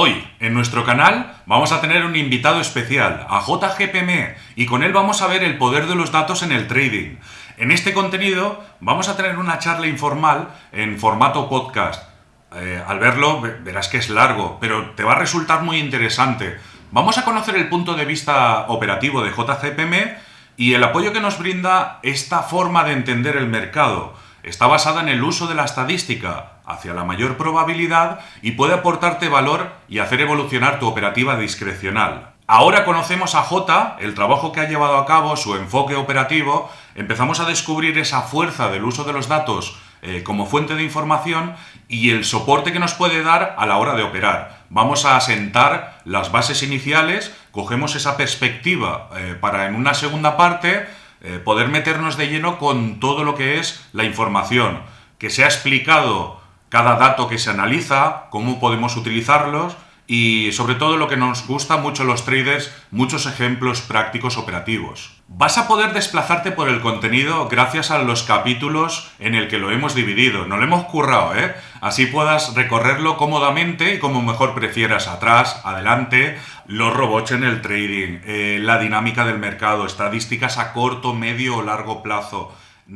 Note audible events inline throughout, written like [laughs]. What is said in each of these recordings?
Hoy, en nuestro canal, vamos a tener un invitado especial, a JGPM, y con él vamos a ver el poder de los datos en el trading. En este contenido vamos a tener una charla informal en formato podcast. Eh, al verlo verás que es largo, pero te va a resultar muy interesante. Vamos a conocer el punto de vista operativo de JGPM y el apoyo que nos brinda esta forma de entender el mercado. Está basada en el uso de la estadística, hacia la mayor probabilidad y puede aportarte valor y hacer evolucionar tu operativa discrecional. Ahora conocemos a J, el trabajo que ha llevado a cabo, su enfoque operativo, empezamos a descubrir esa fuerza del uso de los datos eh, como fuente de información y el soporte que nos puede dar a la hora de operar. Vamos a asentar las bases iniciales, cogemos esa perspectiva eh, para en una segunda parte eh, poder meternos de lleno con todo lo que es la información, que se ha explicado cada dato que se analiza, cómo podemos utilizarlos y sobre todo lo que nos gusta mucho los traders, muchos ejemplos prácticos operativos. Vas a poder desplazarte por el contenido gracias a los capítulos en el que lo hemos dividido. No lo hemos currado, ¿eh? Así puedas recorrerlo cómodamente y como mejor prefieras, atrás, adelante, los robots en el trading, eh, la dinámica del mercado, estadísticas a corto, medio o largo plazo.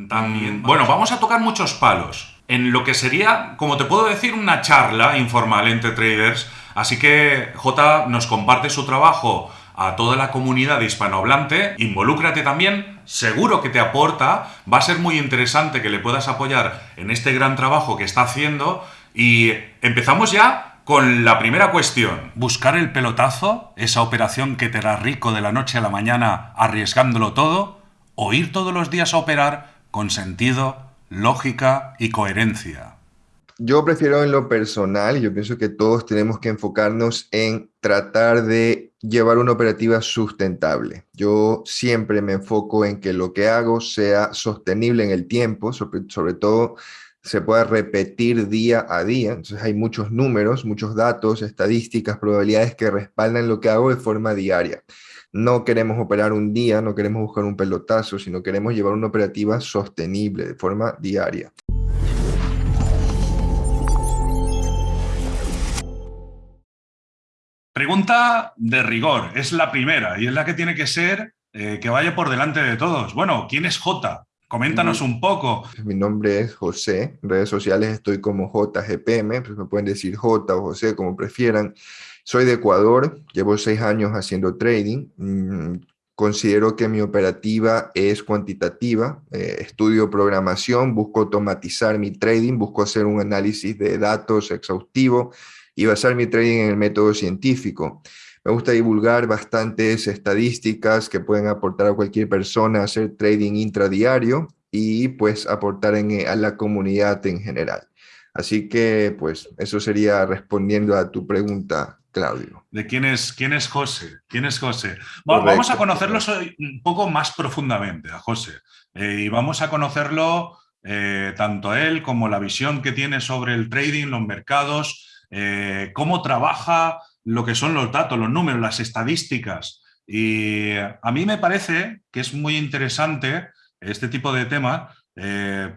También, mm, bueno, vamos a tocar muchos palos en lo que sería, como te puedo decir, una charla informal entre traders. Así que J nos comparte su trabajo a toda la comunidad hispanohablante, involúcrate también, seguro que te aporta, va a ser muy interesante que le puedas apoyar en este gran trabajo que está haciendo y empezamos ya con la primera cuestión. ¿Buscar el pelotazo, esa operación que te hará rico de la noche a la mañana arriesgándolo todo? ¿O ir todos los días a operar con sentido, lógica y coherencia. Yo prefiero en lo personal, yo pienso que todos tenemos que enfocarnos en tratar de llevar una operativa sustentable. Yo siempre me enfoco en que lo que hago sea sostenible en el tiempo, sobre, todo se pueda repetir día a día. Entonces hay muchos números, muchos datos, estadísticas, probabilidades que respaldan lo que hago de forma diaria no queremos operar un día, no queremos buscar un pelotazo, sino queremos llevar una operativa sostenible de forma diaria. Pregunta de rigor, es la primera y es la que tiene que ser eh, que vaya por delante de todos. Bueno, ¿quién es J? Coméntanos un poco. Mi nombre es José, en redes sociales estoy como JGPM, pues me pueden decir J o José, como prefieran. Soy de Ecuador, llevo seis años haciendo trading. Mm, considero que mi operativa es cuantitativa, eh, estudio programación, busco automatizar mi trading, busco hacer un análisis de datos exhaustivo y basar mi trading en el método científico. Me gusta divulgar bastantes estadísticas que pueden aportar a cualquier persona a hacer trading intradiario y pues aportar en, a la comunidad en general. Así que pues eso sería respondiendo a tu pregunta, Claudio. ¿De quién es, quién es José? ¿Quién es José? vamos a conocerlo un poco más profundamente, a José. Eh, y vamos a conocerlo eh, tanto él como la visión que tiene sobre el trading, los mercados, eh, cómo trabaja lo que son los datos, los números, las estadísticas. Y a mí me parece que es muy interesante este tipo de tema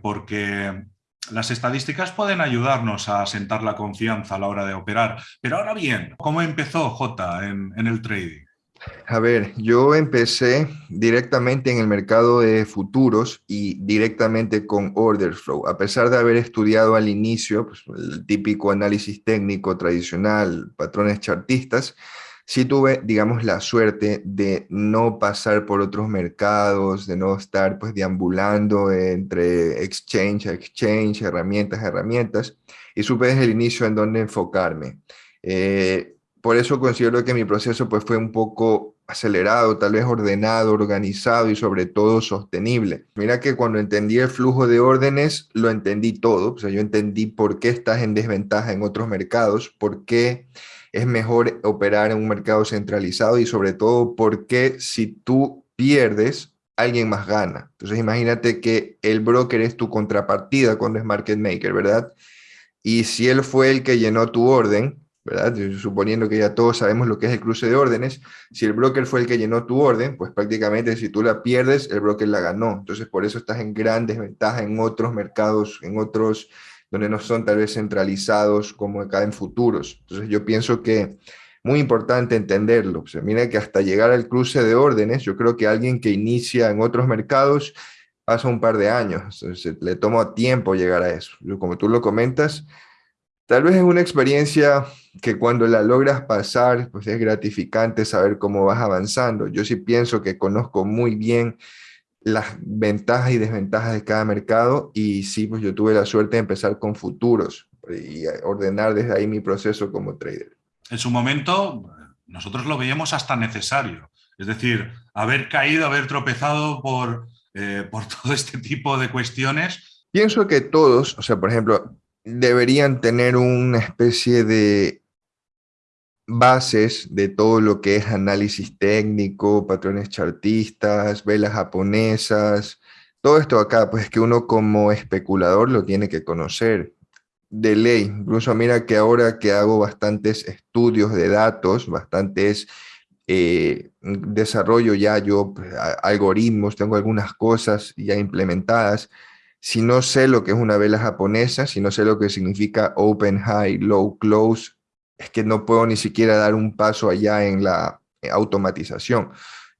porque las estadísticas pueden ayudarnos a asentar la confianza a la hora de operar, pero ahora bien, ¿cómo empezó J en, el trading? A ver, yo empecé directamente en el mercado de futuros y directamente con order flow. A pesar de haber estudiado al inicio pues, el típico análisis técnico tradicional, patrones chartistas, sí tuve, digamos, la suerte de no pasar por otros mercados, de no estar pues deambulando entre exchange a exchange, herramientas a herramientas, y supe desde el inicio en dónde enfocarme. Eh, por eso considero que mi proceso pues fue un poco acelerado, tal vez ordenado, organizado y sobre todo sostenible. Mira que cuando entendí el flujo de órdenes, lo entendí todo. O sea, yo entendí por qué estás en desventaja en otros mercados, por qué es mejor operar en un mercado centralizado y sobre todo porque si tú pierdes, alguien más gana. Entonces imagínate que el broker es tu contrapartida cuando es market maker, ¿verdad? Y si él fue el que llenó tu orden, ¿verdad? Suponiendo que ya todos sabemos lo que es el cruce de órdenes, si el broker fue el que llenó tu orden, pues prácticamente si tú la pierdes, el broker la ganó. Entonces por eso estás en gran desventaja en otros mercados, en otros donde no son tal vez centralizados como acá en futuros. Entonces yo pienso que muy importante entenderlo. O sea, mira que hasta llegar al cruce de órdenes, yo creo que alguien que inicia en otros mercados pasa un par de años, le toma tiempo llegar a eso. Como tú lo comentas, tal vez es una experiencia que cuando la logras pasar, pues es gratificante saber cómo vas avanzando. Yo sí pienso que conozco muy bien las ventajas y desventajas de cada mercado y sí, pues yo tuve la suerte de empezar con futuros y ordenar desde ahí mi proceso como trader. En su momento, nosotros lo veíamos hasta necesario. Es decir, haber caído, haber tropezado por, eh, por [laughs] todo este tipo de cuestiones. Pienso que todos, o sea, por ejemplo, deberían tener una especie de bases de todo lo que es análisis técnico, patrones chartistas, velas japonesas, todo esto acá, pues que uno como especulador lo tiene que conocer de ley. Incluso mira que ahora que hago bastantes estudios de datos, bastantes eh, desarrollo ya yo pues, algoritmos, tengo algunas cosas ya implementadas. Si no sé lo que es una vela japonesa, si no sé lo que significa open, high, low, close, es que no puedo ni siquiera dar un paso allá en la eh, automatización.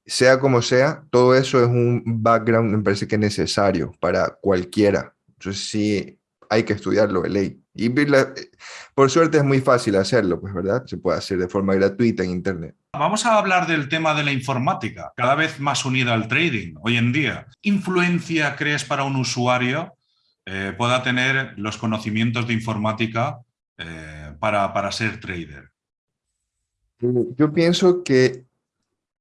Sea como sea, todo eso es un background, me parece que es necesario para cualquiera. Entonces sí, hay que estudiarlo de ley. Y por suerte es muy fácil hacerlo, pues, ¿verdad? Se puede hacer de forma gratuita en Internet. Vamos a hablar del tema de la informática, cada vez más unida al trading hoy en día. ¿Influencia crees para un usuario eh, pueda tener los conocimientos de informática eh, para, para ser trader? Yo pienso que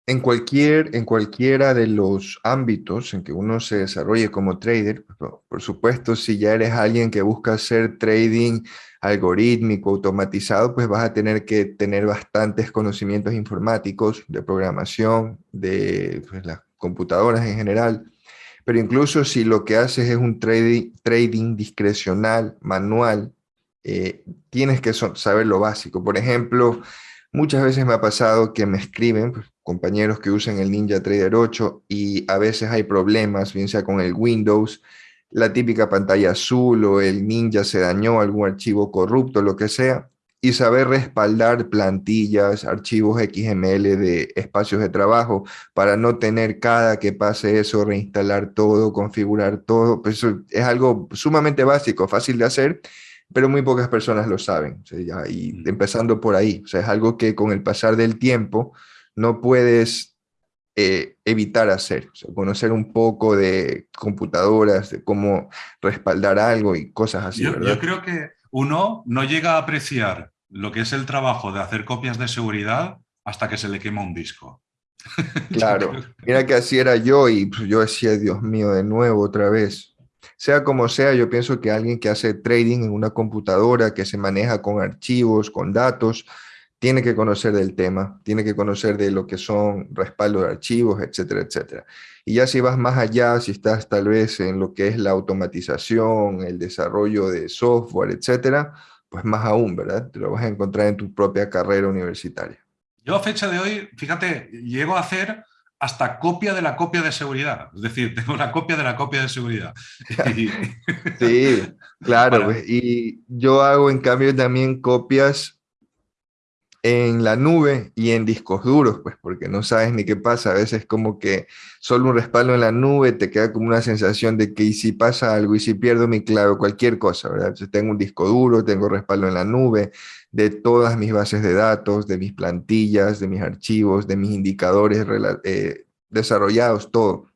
en, cualquier, en cualquiera de los ámbitos en que uno se desarrolle como trader, pues, por supuesto, si ya eres alguien que busca hacer trading algorítmico, automatizado, pues vas a tener que tener bastantes conocimientos informáticos, de programación, de pues, las computadoras en general. Pero incluso si lo que haces es un trading, trading discrecional, manual, eh, tienes que saber lo básico. Por ejemplo, muchas veces me ha pasado que me escriben, pues, compañeros que usan el Ninja Trader 8 y a veces hay problemas, bien sea con el Windows, la típica pantalla azul o el Ninja se dañó, algún archivo corrupto, lo que sea, y saber respaldar plantillas, archivos XML de espacios de trabajo para no tener cada que pase eso, reinstalar todo, configurar todo, pues eso es algo sumamente básico, fácil de hacer, pero muy pocas personas lo saben, y empezando por ahí, o sea, es algo que con el pasar del tiempo, no puedes eh, evitar hacer, conocer un poco de computadoras, de cómo respaldar algo y cosas así. Yo, yo creo que uno no llega a apreciar lo que es el trabajo de hacer copias de seguridad hasta que se le quema un disco. [laughs] Claro, mira que así era yo y pues, yo decía, Dios mío, de nuevo otra vez. Sea como sea, yo pienso que alguien que hace trading en una computadora, que se maneja con archivos, con datos, tiene que conocer del tema, tiene que conocer de lo que son respaldo de archivos, etcétera, etcétera. Y ya si vas más allá, si estás tal vez en lo que es la automatización, el desarrollo de software, etcétera, pues más aún, ¿verdad? Te lo vas a encontrar en tu propia carrera universitaria. Yo a fecha de hoy, fíjate, llego a hacer hasta copia de la copia de seguridad. Es decir, tengo la copia de la copia de seguridad. [laughs] sí, claro. Y yo hago en cambio también copias en la nube y en discos duros, pues porque no sabes ni qué pasa. A veces como que solo un respaldo en la nube te queda como una sensación de que y si pasa algo y si pierdo mi clave, cualquier cosa, ¿verdad? Entonces tengo un disco duro, tengo respaldo en la nube de todas mis bases de datos, de mis plantillas, de mis archivos, de mis indicadores eh, desarrollados, todo.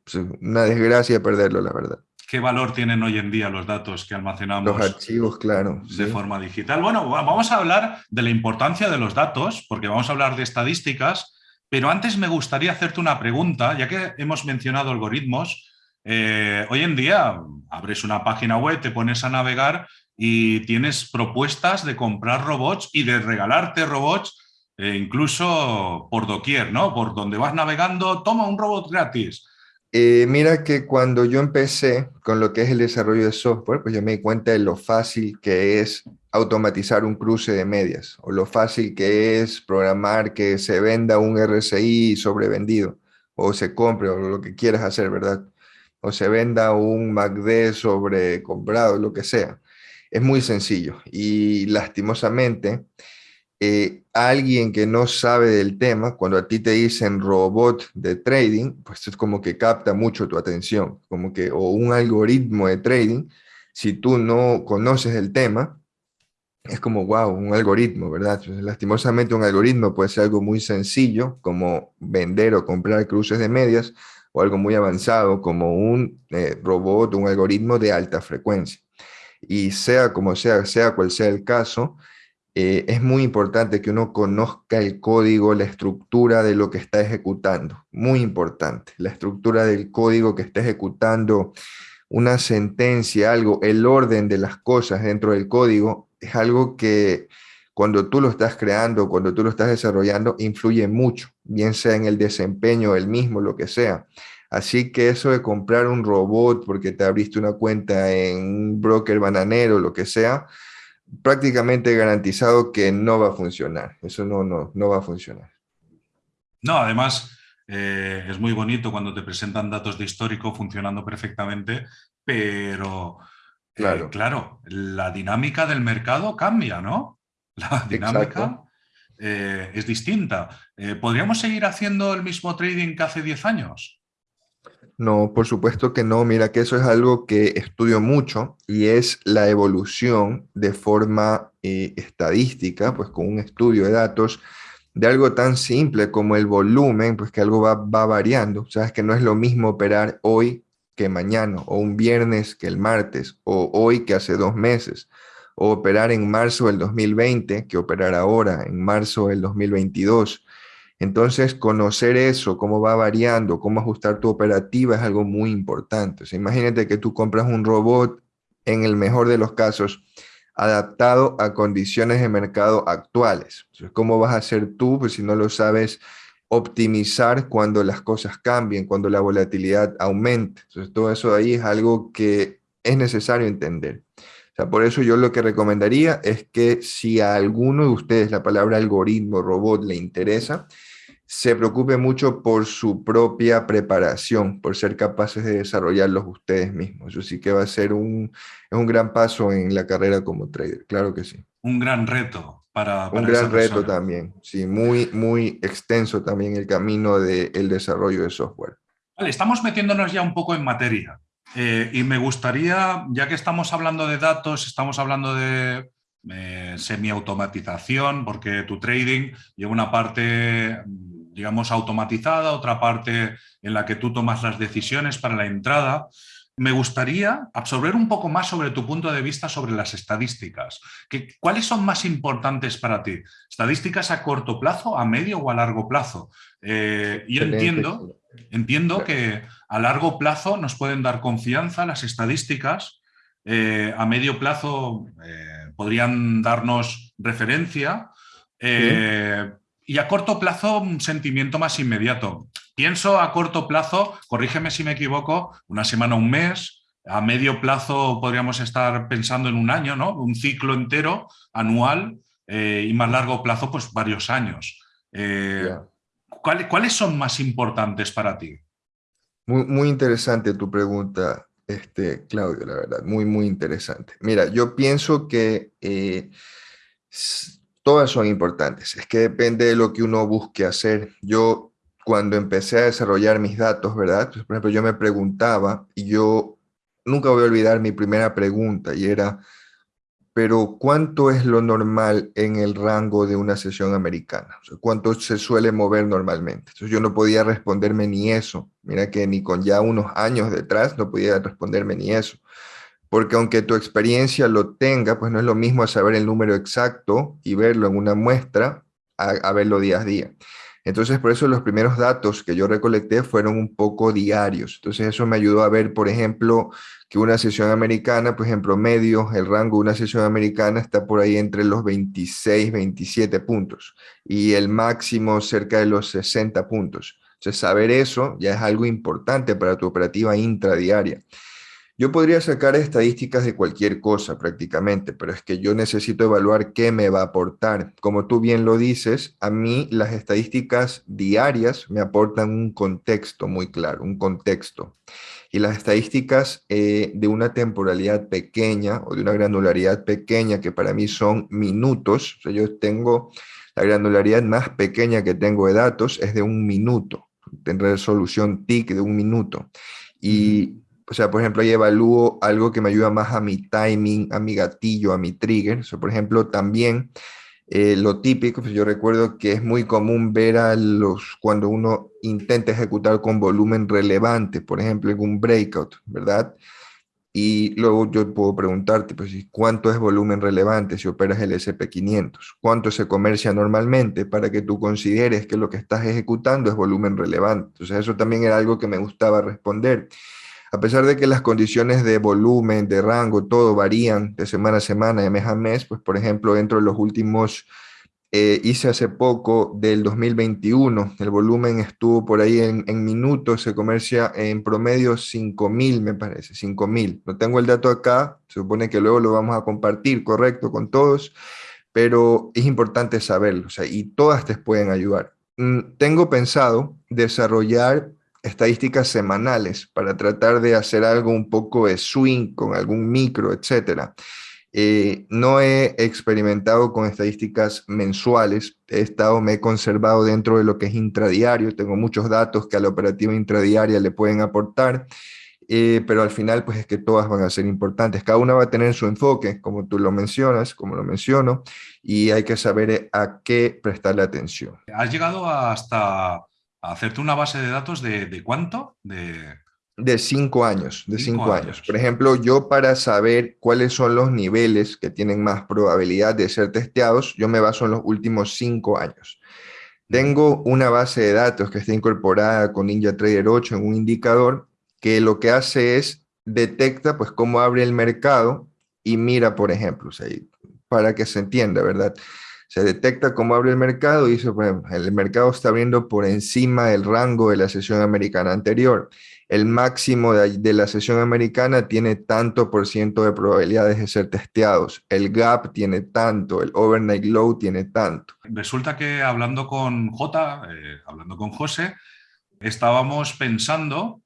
una desgracia perderlo, la verdad qué valor tienen hoy en día los datos que almacenamos. Los archivos, claro. De forma digital. Bueno, vamos a hablar de la importancia de los datos, porque vamos a hablar de estadísticas, pero antes me gustaría hacerte una pregunta, ya que hemos mencionado algoritmos. Eh, hoy en día abres una página web, te pones a navegar y tienes propuestas de comprar robots y de regalarte robots eh, incluso por doquier, ¿no? Por donde vas navegando, toma un robot gratis. Eh, mira que cuando yo empecé con lo que es el desarrollo de software, pues yo me di cuenta de lo fácil que es automatizar un cruce de medias o lo fácil que es programar que se venda un RSI sobrevendido o se compre o lo que quieras hacer, ¿verdad? O se venda un MACD sobre comprado, lo que sea. Es muy sencillo y lastimosamente eh, alguien que no sabe del tema, cuando a ti te dicen robot de trading, pues es como que capta mucho tu atención, como que, o un algoritmo de trading, si tú no conoces el tema, es como, wow, un algoritmo, ¿verdad? lastimosamente un algoritmo puede ser algo muy sencillo, como vender o comprar cruces de medias, o algo muy avanzado, como un eh, robot, un algoritmo de alta frecuencia. Y sea como sea, sea cual sea el caso, eh, es muy importante que uno conozca el código, la estructura de lo que está ejecutando. Muy importante, la estructura del código que está ejecutando una sentencia, algo, el orden de las cosas dentro del código es algo que cuando tú lo estás creando, cuando tú lo estás desarrollando, influye mucho, bien sea en el desempeño del mismo, lo que sea. Así que eso de comprar un robot porque te abriste una cuenta en un broker bananero, lo que sea, prácticamente garantizado que no va a funcionar. Eso no, no, no va a funcionar. No, además eh, es muy bonito cuando te presentan datos de histórico funcionando perfectamente, pero eh, claro, claro la dinámica del mercado cambia, ¿no? La [laughs] dinámica eh, es distinta. ¿Podríamos seguir haciendo el mismo trading que hace 10 años? No, por supuesto que no. Mira que eso es algo que estudio mucho y es la evolución de forma eh, estadística, pues con un estudio de datos de algo tan simple como el volumen, pues que algo va, va variando. Sabes que no es lo mismo operar hoy que mañana, o un viernes que el martes, o hoy que hace dos meses, o operar en marzo del 2020 que operar ahora, en marzo del 2022 entonces, conocer eso, cómo va variando, cómo ajustar tu operativa es algo muy importante. imagínate que tú compras un robot, en el mejor de los casos, adaptado a condiciones de mercado actuales. ¿cómo vas a hacer tú, pues si no lo sabes, optimizar cuando las cosas cambien, cuando la volatilidad aumente? Entonces, todo eso ahí es algo que es necesario entender. O sea, por eso yo lo que recomendaría es que si a alguno de ustedes la palabra algoritmo, robot le interesa, se preocupe mucho por su propia preparación, por ser capaces de desarrollarlos ustedes mismos. Eso sí que va a ser un, un gran paso en la carrera como trader, claro que sí. Un gran reto para, Un gran reto también, sí, muy, muy extenso también el camino del desarrollo de software. Vale, estamos metiéndonos ya un poco en materia. Eh, y me gustaría, ya que estamos hablando de datos, estamos hablando de eh, semi-automatización, porque tu trading lleva una parte digamos, automatizada, otra parte en la que tú tomas las decisiones para la entrada. Me gustaría absorber un poco más sobre tu punto de vista sobre las estadísticas. ¿Cuáles son más importantes para ti? ¿Estadísticas a corto plazo, a medio o a largo plazo? Eh, yo entiendo, entiendo que a largo plazo nos pueden dar confianza las estadísticas, eh, a medio plazo eh, podrían darnos referencia, y a corto plazo, un sentimiento más inmediato. Pienso a corto plazo, corrígeme si me equivoco, una semana, un mes, a medio plazo podríamos estar pensando en un año, ¿no? Un ciclo entero, anual, eh, y más largo plazo, pues varios años. Eh, ¿Cuáles son más importantes para ti? Muy, muy interesante tu pregunta, este, Claudio, la verdad, muy, muy interesante. Mira, yo pienso que eh, todas son importantes. Es que depende de lo que uno busque hacer. Yo, cuando empecé a desarrollar mis datos, ¿verdad? Pues, por ejemplo, yo me preguntaba, y yo nunca voy a olvidar mi primera pregunta, y era, pero ¿cuánto es lo normal en el rango de una sesión americana? ¿Cuánto se suele mover normalmente? Entonces yo no podía responderme ni eso. Mira que ni con ya unos años detrás no podía responderme ni eso porque aunque tu experiencia lo tenga, pues no es lo mismo saber el número exacto y verlo en una muestra a, verlo día a día. Entonces, por eso los primeros datos que yo recolecté fueron un poco diarios. Entonces, eso me ayudó a ver, por ejemplo, que una sesión americana, por ejemplo, medio, el rango de una sesión americana está por ahí entre los 26, 27 puntos y el máximo cerca de los 60 puntos. Entonces, saber eso ya es algo importante para tu operativa intradiaria. Yo podría sacar estadísticas de cualquier cosa prácticamente, pero es que yo necesito evaluar qué me va a aportar. Como tú bien lo dices, a mí las estadísticas diarias me aportan un contexto muy claro, un contexto. Y las estadísticas eh, de una temporalidad pequeña o de una granularidad pequeña, que para mí son minutos, yo tengo la granularidad más pequeña que tengo de datos es de un minuto, de resolución TIC de un minuto. Y o sea, por ejemplo, ahí evalúo algo que me ayuda más a mi timing, a mi gatillo, a mi trigger. O sea, por ejemplo, también eh, lo típico, pues yo recuerdo que es muy común ver a los, cuando uno intenta ejecutar con volumen relevante, por ejemplo, en un breakout, ¿verdad? Y luego yo puedo preguntarte, pues, ¿cuánto es volumen relevante si operas el SP500? ¿Cuánto se comercia normalmente para que tú consideres que lo que estás ejecutando es volumen relevante? Entonces, eso también era algo que me gustaba responder. A pesar de que las condiciones de volumen, de rango, todo varían de semana a semana, de mes a mes, pues por ejemplo, dentro de los últimos, eh, hice hace poco del 2021, el volumen estuvo por ahí en, minutos, se comercia en promedio 5.000, me parece, 5.000. No tengo el dato acá, se supone que luego lo vamos a compartir, correcto, con todos, pero es importante saberlo, o sea, y todas te pueden ayudar. Mm, tengo pensado desarrollar estadísticas semanales para tratar de hacer algo un poco de swing con algún micro, etcétera. Eh, no he experimentado con estadísticas mensuales, he estado, me he conservado dentro de lo que es intradiario, tengo muchos datos que a la operativa intradiaria le pueden aportar, eh, pero al final pues es que todas van a ser importantes, cada una va a tener su enfoque, como tú lo mencionas, como lo menciono, y hay que saber a qué prestarle atención. Has llegado hasta hacerte una base de datos de, cuánto? De... De cinco años, de cinco, años. Por ejemplo, yo para saber cuáles son los niveles que tienen más probabilidad de ser testeados, yo me baso en los últimos cinco años. Tengo una base de datos que está incorporada con NinjaTrader 8 en un indicador que lo que hace es detecta pues cómo abre el mercado y mira, por ejemplo, para que se entienda, ¿verdad? Se detecta cómo abre el mercado y dice, el mercado está abriendo por encima del rango de la sesión americana anterior. El máximo de, la sesión americana tiene tanto por ciento de probabilidades de ser testeados. El gap tiene tanto, el overnight low tiene tanto. Resulta que hablando con J, eh, hablando con José, estábamos pensando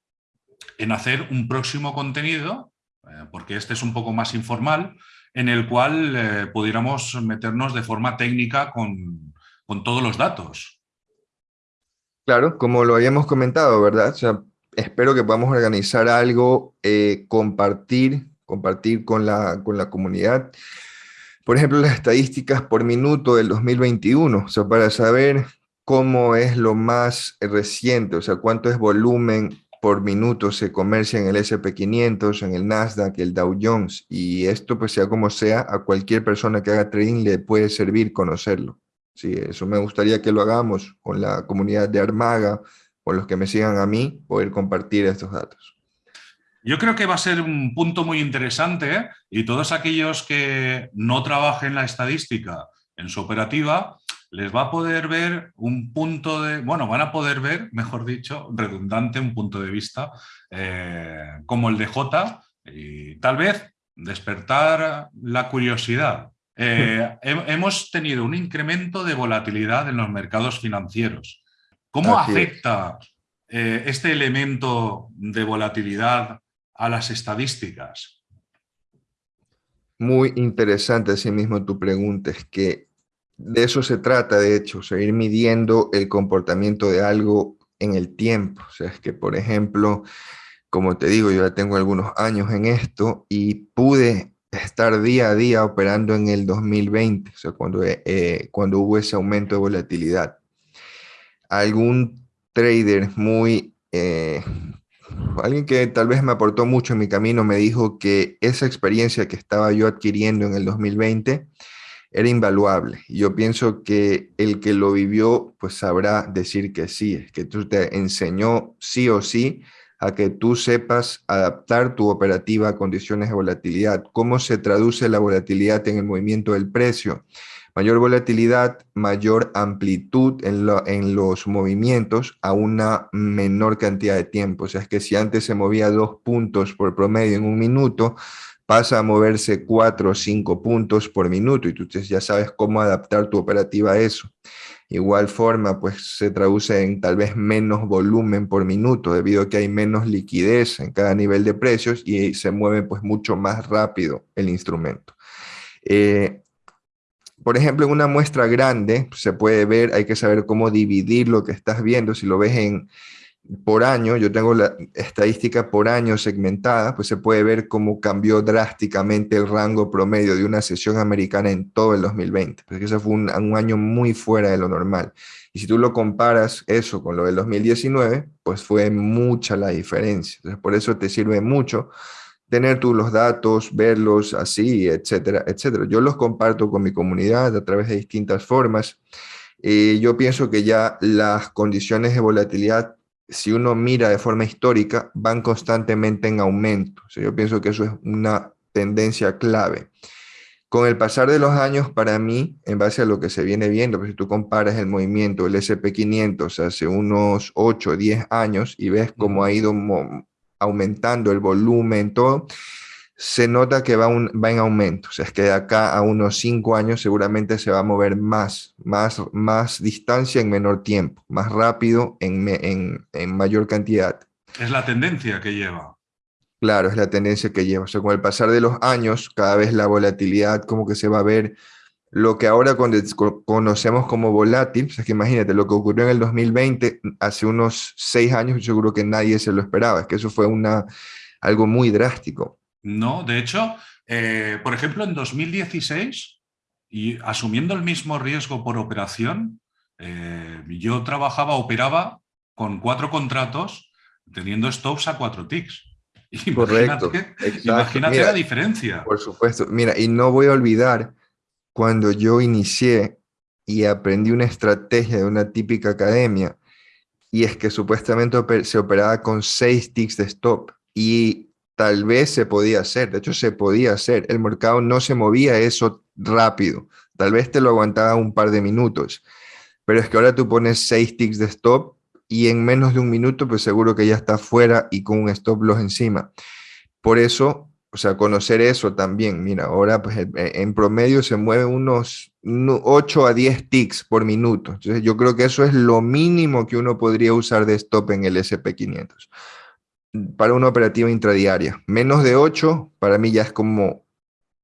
en hacer un próximo contenido, eh, porque este es un poco más informal, en el cual eh, pudiéramos meternos de forma técnica con, todos los datos. Claro, como lo habíamos comentado, ¿verdad? espero que podamos organizar algo, eh, compartir, compartir con la, con la comunidad. Por ejemplo, las estadísticas por minuto del 2021, o sea, para saber cómo es lo más reciente, o sea, cuánto es volumen por minuto se comercia en el SP500, en el Nasdaq, el Dow Jones, y esto pues sea como sea, a cualquier persona que haga trading le puede servir conocerlo. Sí, eso me gustaría que lo hagamos con la comunidad de Armaga, con los que me sigan a mí, poder compartir estos datos. Yo creo que va a ser un punto muy interesante ¿eh? y todos aquellos que no trabajen la estadística en su operativa, les va a poder ver un punto de, bueno, van a poder ver, mejor dicho, redundante, un punto de vista eh, como el de J y tal vez despertar la curiosidad. Eh, [laughs] hemos tenido un incremento de volatilidad en los mercados financieros. ¿Cómo afecta eh, este elemento de volatilidad a las estadísticas? Muy interesante así mismo tu pregunta, es que de eso se trata, de hecho, seguir midiendo el comportamiento de algo en el tiempo. O sea, es que, por ejemplo, como te digo, yo ya tengo algunos años en esto y pude estar día a día operando en el 2020, o sea, cuando, eh, eh, cuando hubo ese aumento de volatilidad. Algún trader muy... Eh, alguien que tal vez me aportó mucho en mi camino me dijo que esa experiencia que estaba yo adquiriendo en el 2020 era invaluable. Yo pienso que el que lo vivió, pues sabrá decir que sí, que tú te enseñó sí o sí a que tú sepas adaptar tu operativa a condiciones de volatilidad. ¿Cómo se traduce la volatilidad en el movimiento del precio? Mayor volatilidad, mayor amplitud en, en, los movimientos a una menor cantidad de tiempo. O sea, es que si antes se movía dos puntos por promedio en un minuto, pasa a moverse cuatro o cinco puntos por minuto y tú ya sabes cómo adaptar tu operativa a eso. Igual forma, pues se traduce en tal vez menos volumen por minuto, debido a que hay menos liquidez en cada nivel de precios y se mueve pues mucho más rápido el instrumento. Eh, por ejemplo, en una muestra grande se puede ver, hay que saber cómo dividir lo que estás viendo. Si lo ves en, por año, yo tengo la estadística por año segmentada, pues se puede ver cómo cambió drásticamente el rango promedio de una sesión americana en todo el 2020, porque ese fue un, año muy fuera de lo normal. Y si tú lo comparas eso con lo del 2019, pues fue mucha la diferencia. Entonces, por eso te sirve mucho tener tú los datos, verlos así, etcétera, etcétera. Yo los comparto con mi comunidad a través de distintas formas. y yo pienso que ya las condiciones de volatilidad si uno mira de forma histórica, van constantemente en aumento. yo pienso que eso es una tendencia clave. Con el pasar de los años, para mí, en base a lo que se viene viendo, pues si tú comparas el movimiento del SP500 hace unos 8 o 10 años y ves cómo ha ido aumentando el volumen, todo, se nota que va, un, va en aumento. O sea, es que de acá a unos cinco años seguramente se va a mover más, más, más distancia en menor tiempo, más rápido en, en, en mayor cantidad. Es la tendencia que lleva. Claro, es la tendencia que lleva. O sea, con el pasar de los años, cada vez la volatilidad como que se va a ver lo que ahora conocemos como volátil, o sea, que imagínate, lo que ocurrió en el 2020, hace unos seis años, seguro que nadie se lo esperaba, es que eso fue una, algo muy drástico. No, de hecho, eh, por ejemplo, en 2016, y asumiendo el mismo riesgo por operación, eh, yo trabajaba, operaba con cuatro contratos teniendo stops a cuatro ticks. [laughs] Correcto. Imagínate la diferencia. Por supuesto. Mira, y no voy a olvidar cuando yo inicié y aprendí una estrategia de una típica academia, y es que supuestamente se operaba con seis ticks de stop. Y tal vez se podía hacer, de hecho se podía hacer, el mercado no se movía eso rápido, tal vez te lo aguantaba un par de minutos, pero es que ahora tú pones seis ticks de stop y en menos de un minuto pues seguro que ya está fuera y con un stop loss encima. Por eso, o sea, conocer eso también, mira, ahora pues en promedio se mueve unos 8 a 10 ticks por minuto, entonces yo creo que eso es lo mínimo que uno podría usar de stop en el SP500 para una operativa intradiaria. Menos de 8 para mí ya es como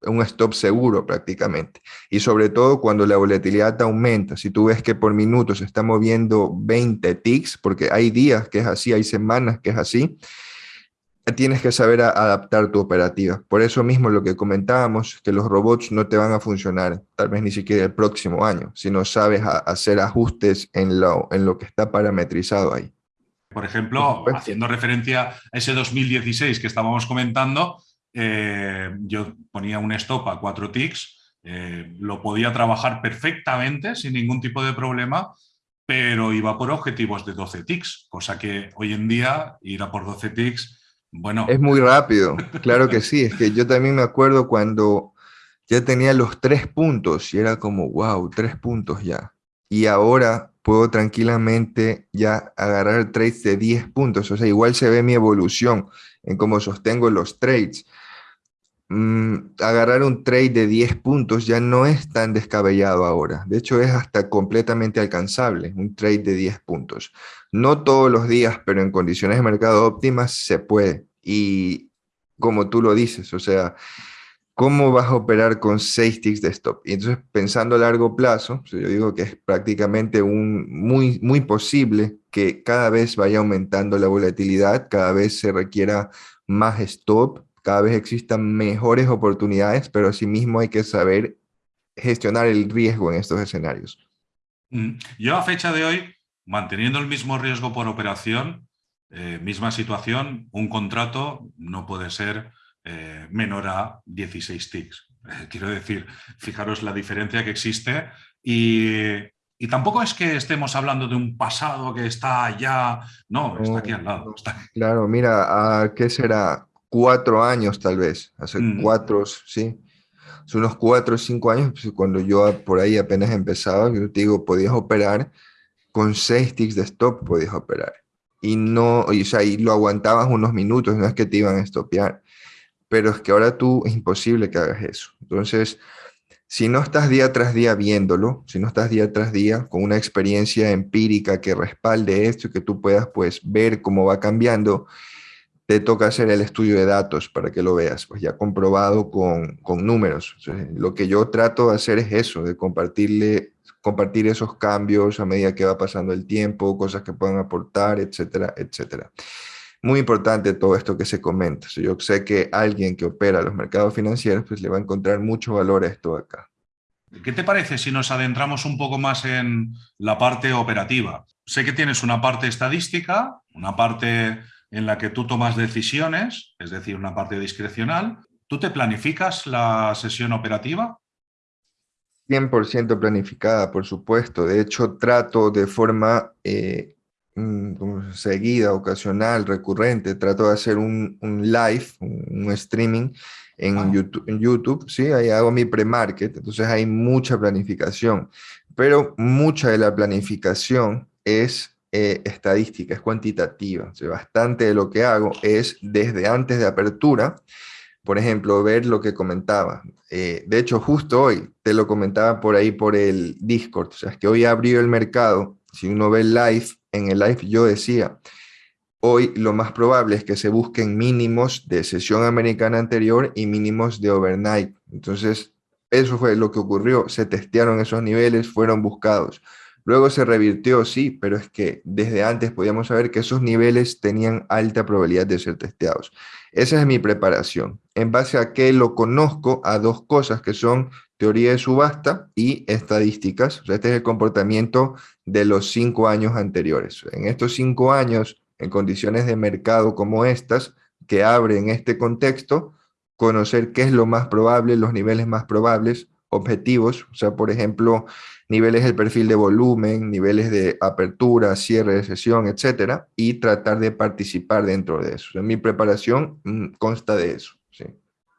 un stop seguro prácticamente. Y sobre todo cuando la volatilidad aumenta, si tú ves que por minuto se está moviendo 20 ticks, porque hay días que es así, hay semanas que es así, tienes que saber adaptar tu operativa. Por eso mismo lo que comentábamos, que los robots no te van a funcionar, tal vez ni siquiera el próximo año, si no sabes hacer ajustes en lo, en lo que está parametrizado ahí. Por ejemplo, haciendo referencia a ese 2016 que estábamos comentando, eh, yo ponía un stop a 4 ticks, eh, lo podía trabajar perfectamente sin ningún tipo de problema, pero iba por objetivos de 12 ticks, cosa que hoy en día ir a por 12 ticks, bueno... Es muy rápido, claro que sí, es que yo también me acuerdo cuando ya tenía los tres puntos y era como, wow, tres puntos ya. Y ahora puedo tranquilamente ya agarrar trades de 10 puntos. O sea, igual se ve mi evolución en cómo sostengo los trades. Mm, agarrar un trade de 10 puntos ya no es tan descabellado ahora. De hecho, es hasta completamente alcanzable, un trade de 10 puntos. No todos los días, pero en condiciones de mercado óptimas se puede. Y como tú lo dices, o sea, ¿Cómo vas a operar con seis ticks de stop? Y entonces, pensando a largo plazo, yo digo que es prácticamente un, muy, muy posible que cada vez vaya aumentando la volatilidad, cada vez se requiera más stop, cada vez existan mejores oportunidades, pero asimismo hay que saber gestionar el riesgo en estos escenarios. Mm, yo a fecha de hoy, manteniendo el mismo riesgo por operación, eh, misma situación, un contrato no puede ser eh, menor a 16 ticks. Eh, quiero decir, fijaros la diferencia que existe y, tampoco es que estemos hablando de un pasado que está allá, no, está aquí al lado. Claro, mira, ¿a ¿qué será? Cuatro años tal vez, hace mm. cuatro, sí. Hace unos cuatro o cinco años, pues, cuando yo por ahí apenas empezaba, yo te digo, podías operar con seis ticks de stop, podías operar. Y no, o sea, y lo aguantabas unos minutos, no es que te iban a estopear. Pero es que ahora tú es imposible que hagas eso. Entonces, si no estás día tras día viéndolo, si no estás día tras día con una experiencia empírica que respalde esto y que tú puedas pues ver cómo va cambiando, te toca hacer el estudio de datos para que lo veas, pues ya comprobado con, con números. lo que yo trato de hacer es eso, de compartirle, compartir esos cambios a medida que va pasando el tiempo, cosas que puedan aportar, etcétera, etcétera. Muy importante todo esto que se comenta. Yo sé que alguien que opera los mercados financieros pues le va a encontrar mucho valor a esto acá. ¿Qué te parece si nos adentramos un poco más en la parte operativa? Sé que tienes una parte estadística, una parte en la que tú tomas decisiones, es decir, una parte discrecional. ¿Tú te planificas la sesión operativa? 100% planificada, por supuesto. De hecho, trato de forma eh, mm, seguida, ocasional, recurrente, trato de hacer un, live, un, streaming en. YouTube, en YouTube, ¿sí? Ahí hago mi pre-market, entonces hay mucha planificación, pero mucha de la planificación es eh, estadística, es cuantitativa. bastante de lo que hago es desde antes de apertura, por ejemplo, ver lo que comentaba. Eh, de hecho, justo hoy te lo comentaba por ahí por el Discord. O sea, es que hoy abrió el mercado. Si uno ve el live, en el live yo decía, hoy lo más probable es que se busquen mínimos de sesión americana anterior y mínimos de overnight. Entonces, eso fue lo que ocurrió. Se testearon esos niveles, fueron buscados. Luego se revirtió, sí, pero es que desde antes podíamos saber que esos niveles tenían alta probabilidad de ser testeados. Esa es mi preparación. En base a que lo conozco a dos cosas que son teoría de subasta y estadísticas. este es el comportamiento de los cinco años anteriores. En estos cinco años, en condiciones de mercado como estas, que abren este contexto, conocer qué es lo más probable, los niveles más probables, objetivos, o sea, por ejemplo, niveles del perfil de volumen, niveles de apertura, cierre de sesión, etcétera, y tratar de participar dentro de eso. mi preparación mm, consta de eso. Sí.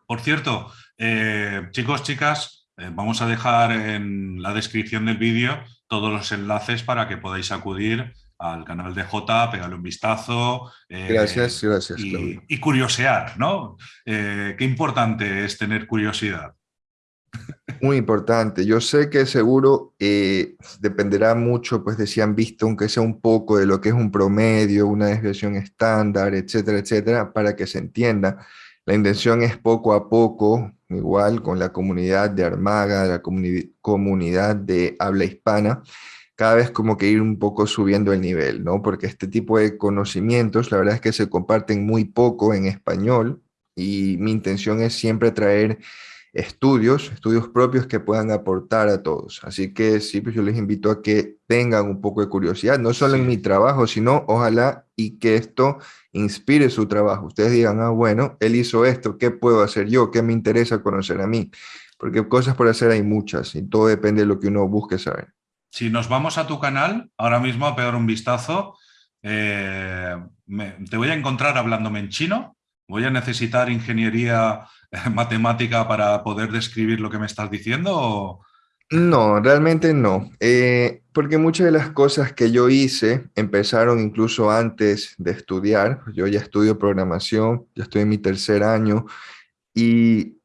Por cierto, eh, chicos, chicas, vamos a dejar en la descripción del vídeo todos los enlaces para que podáis acudir al canal de J, pegarle un vistazo. Eh, gracias, gracias. Y, y curiosear, ¿no? qué importante es tener curiosidad. Muy importante. Yo sé que seguro eh, dependerá mucho, pues de si han visto, aunque sea un poco, de lo que es un promedio, una desviación estándar, etcétera, etcétera, para que se entienda. La intención es poco a poco, igual con la comunidad de Armaga, la comunidad de habla hispana, cada vez como que ir un poco subiendo el nivel, ¿no? Porque este tipo de conocimientos, la verdad es que se comparten muy poco en español y mi intención es siempre traer estudios, estudios propios que puedan aportar a todos. Así que sí, pues yo les invito a que tengan un poco de curiosidad, no solo en mi trabajo, sino ojalá y que esto inspire su trabajo. Ustedes digan, ah, bueno, él hizo esto, ¿qué puedo hacer yo? ¿Qué me interesa conocer a mí? Porque cosas por hacer hay muchas y todo depende de lo que uno busque saber. Si nos vamos a tu canal, ahora mismo a pegar un vistazo, eh, te voy a encontrar hablándome en chino, voy a necesitar ingeniería [laughs] matemática para poder describir lo que me estás diciendo? No, realmente no, eh, porque muchas de las cosas que yo hice empezaron incluso antes de estudiar. Yo ya estudio programación, ya estoy en mi tercer año y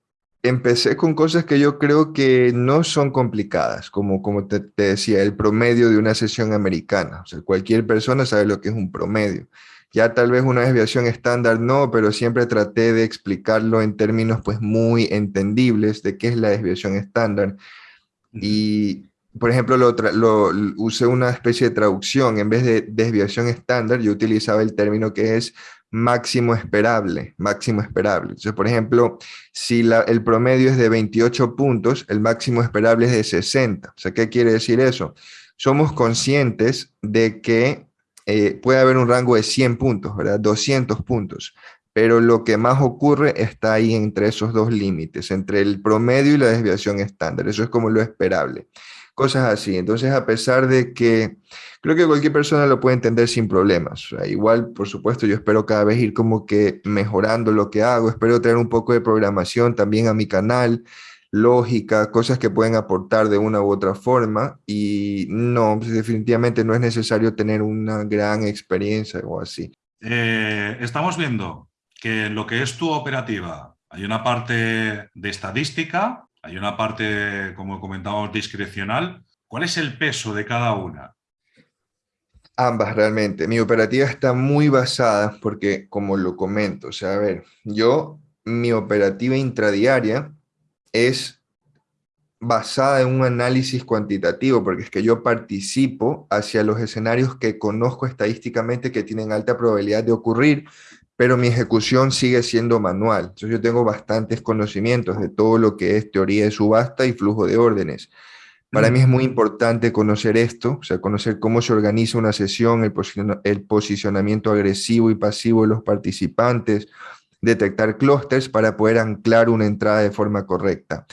empecé con cosas que yo creo que no son complicadas, como, como te, te decía, el promedio de una sesión americana. O sea, cualquier persona sabe lo que es un promedio. Ya tal vez una desviación estándar no, pero siempre traté de explicarlo en términos pues muy entendibles de qué es la desviación estándar. Y, por ejemplo, lo, lo, usé una especie de traducción. En vez de desviación estándar, yo utilizaba el término que es máximo esperable, máximo esperable. Entonces, por ejemplo, si la, el promedio es de 28 puntos, el máximo esperable es de 60. O sea, ¿qué quiere decir eso? Somos conscientes de que eh, puede haber un rango de 100 puntos, ¿verdad? 200 puntos, pero lo que más ocurre está ahí entre esos dos límites, entre el promedio y la desviación estándar. Eso es como lo esperable. Cosas así. Entonces, a pesar de que creo que cualquier persona lo puede entender sin problemas. igual, por supuesto, yo espero cada vez ir como que mejorando lo que hago. Espero traer un poco de programación también a mi canal lógica, cosas que pueden aportar de una u otra forma y no, pues, definitivamente no es necesario tener una gran experiencia o así. Eh, estamos viendo que en lo que es tu operativa hay una parte de estadística, hay una parte, como comentábamos, discrecional. ¿Cuál es el peso de cada una? Ambas realmente. Mi operativa está muy basada porque, como lo comento, o sea, a ver, yo, mi operativa intradiaria es basada en un análisis cuantitativo, porque es que yo participo hacia los escenarios que conozco estadísticamente que tienen alta probabilidad de ocurrir, pero mi ejecución sigue siendo manual. Entonces yo tengo bastantes conocimientos de todo lo que es teoría de subasta y flujo de órdenes. Para mí es muy importante conocer esto, o sea, conocer cómo se organiza una sesión, el, posicionamiento agresivo y pasivo de los participantes, detectar clústeres para poder anclar una entrada de forma correcta.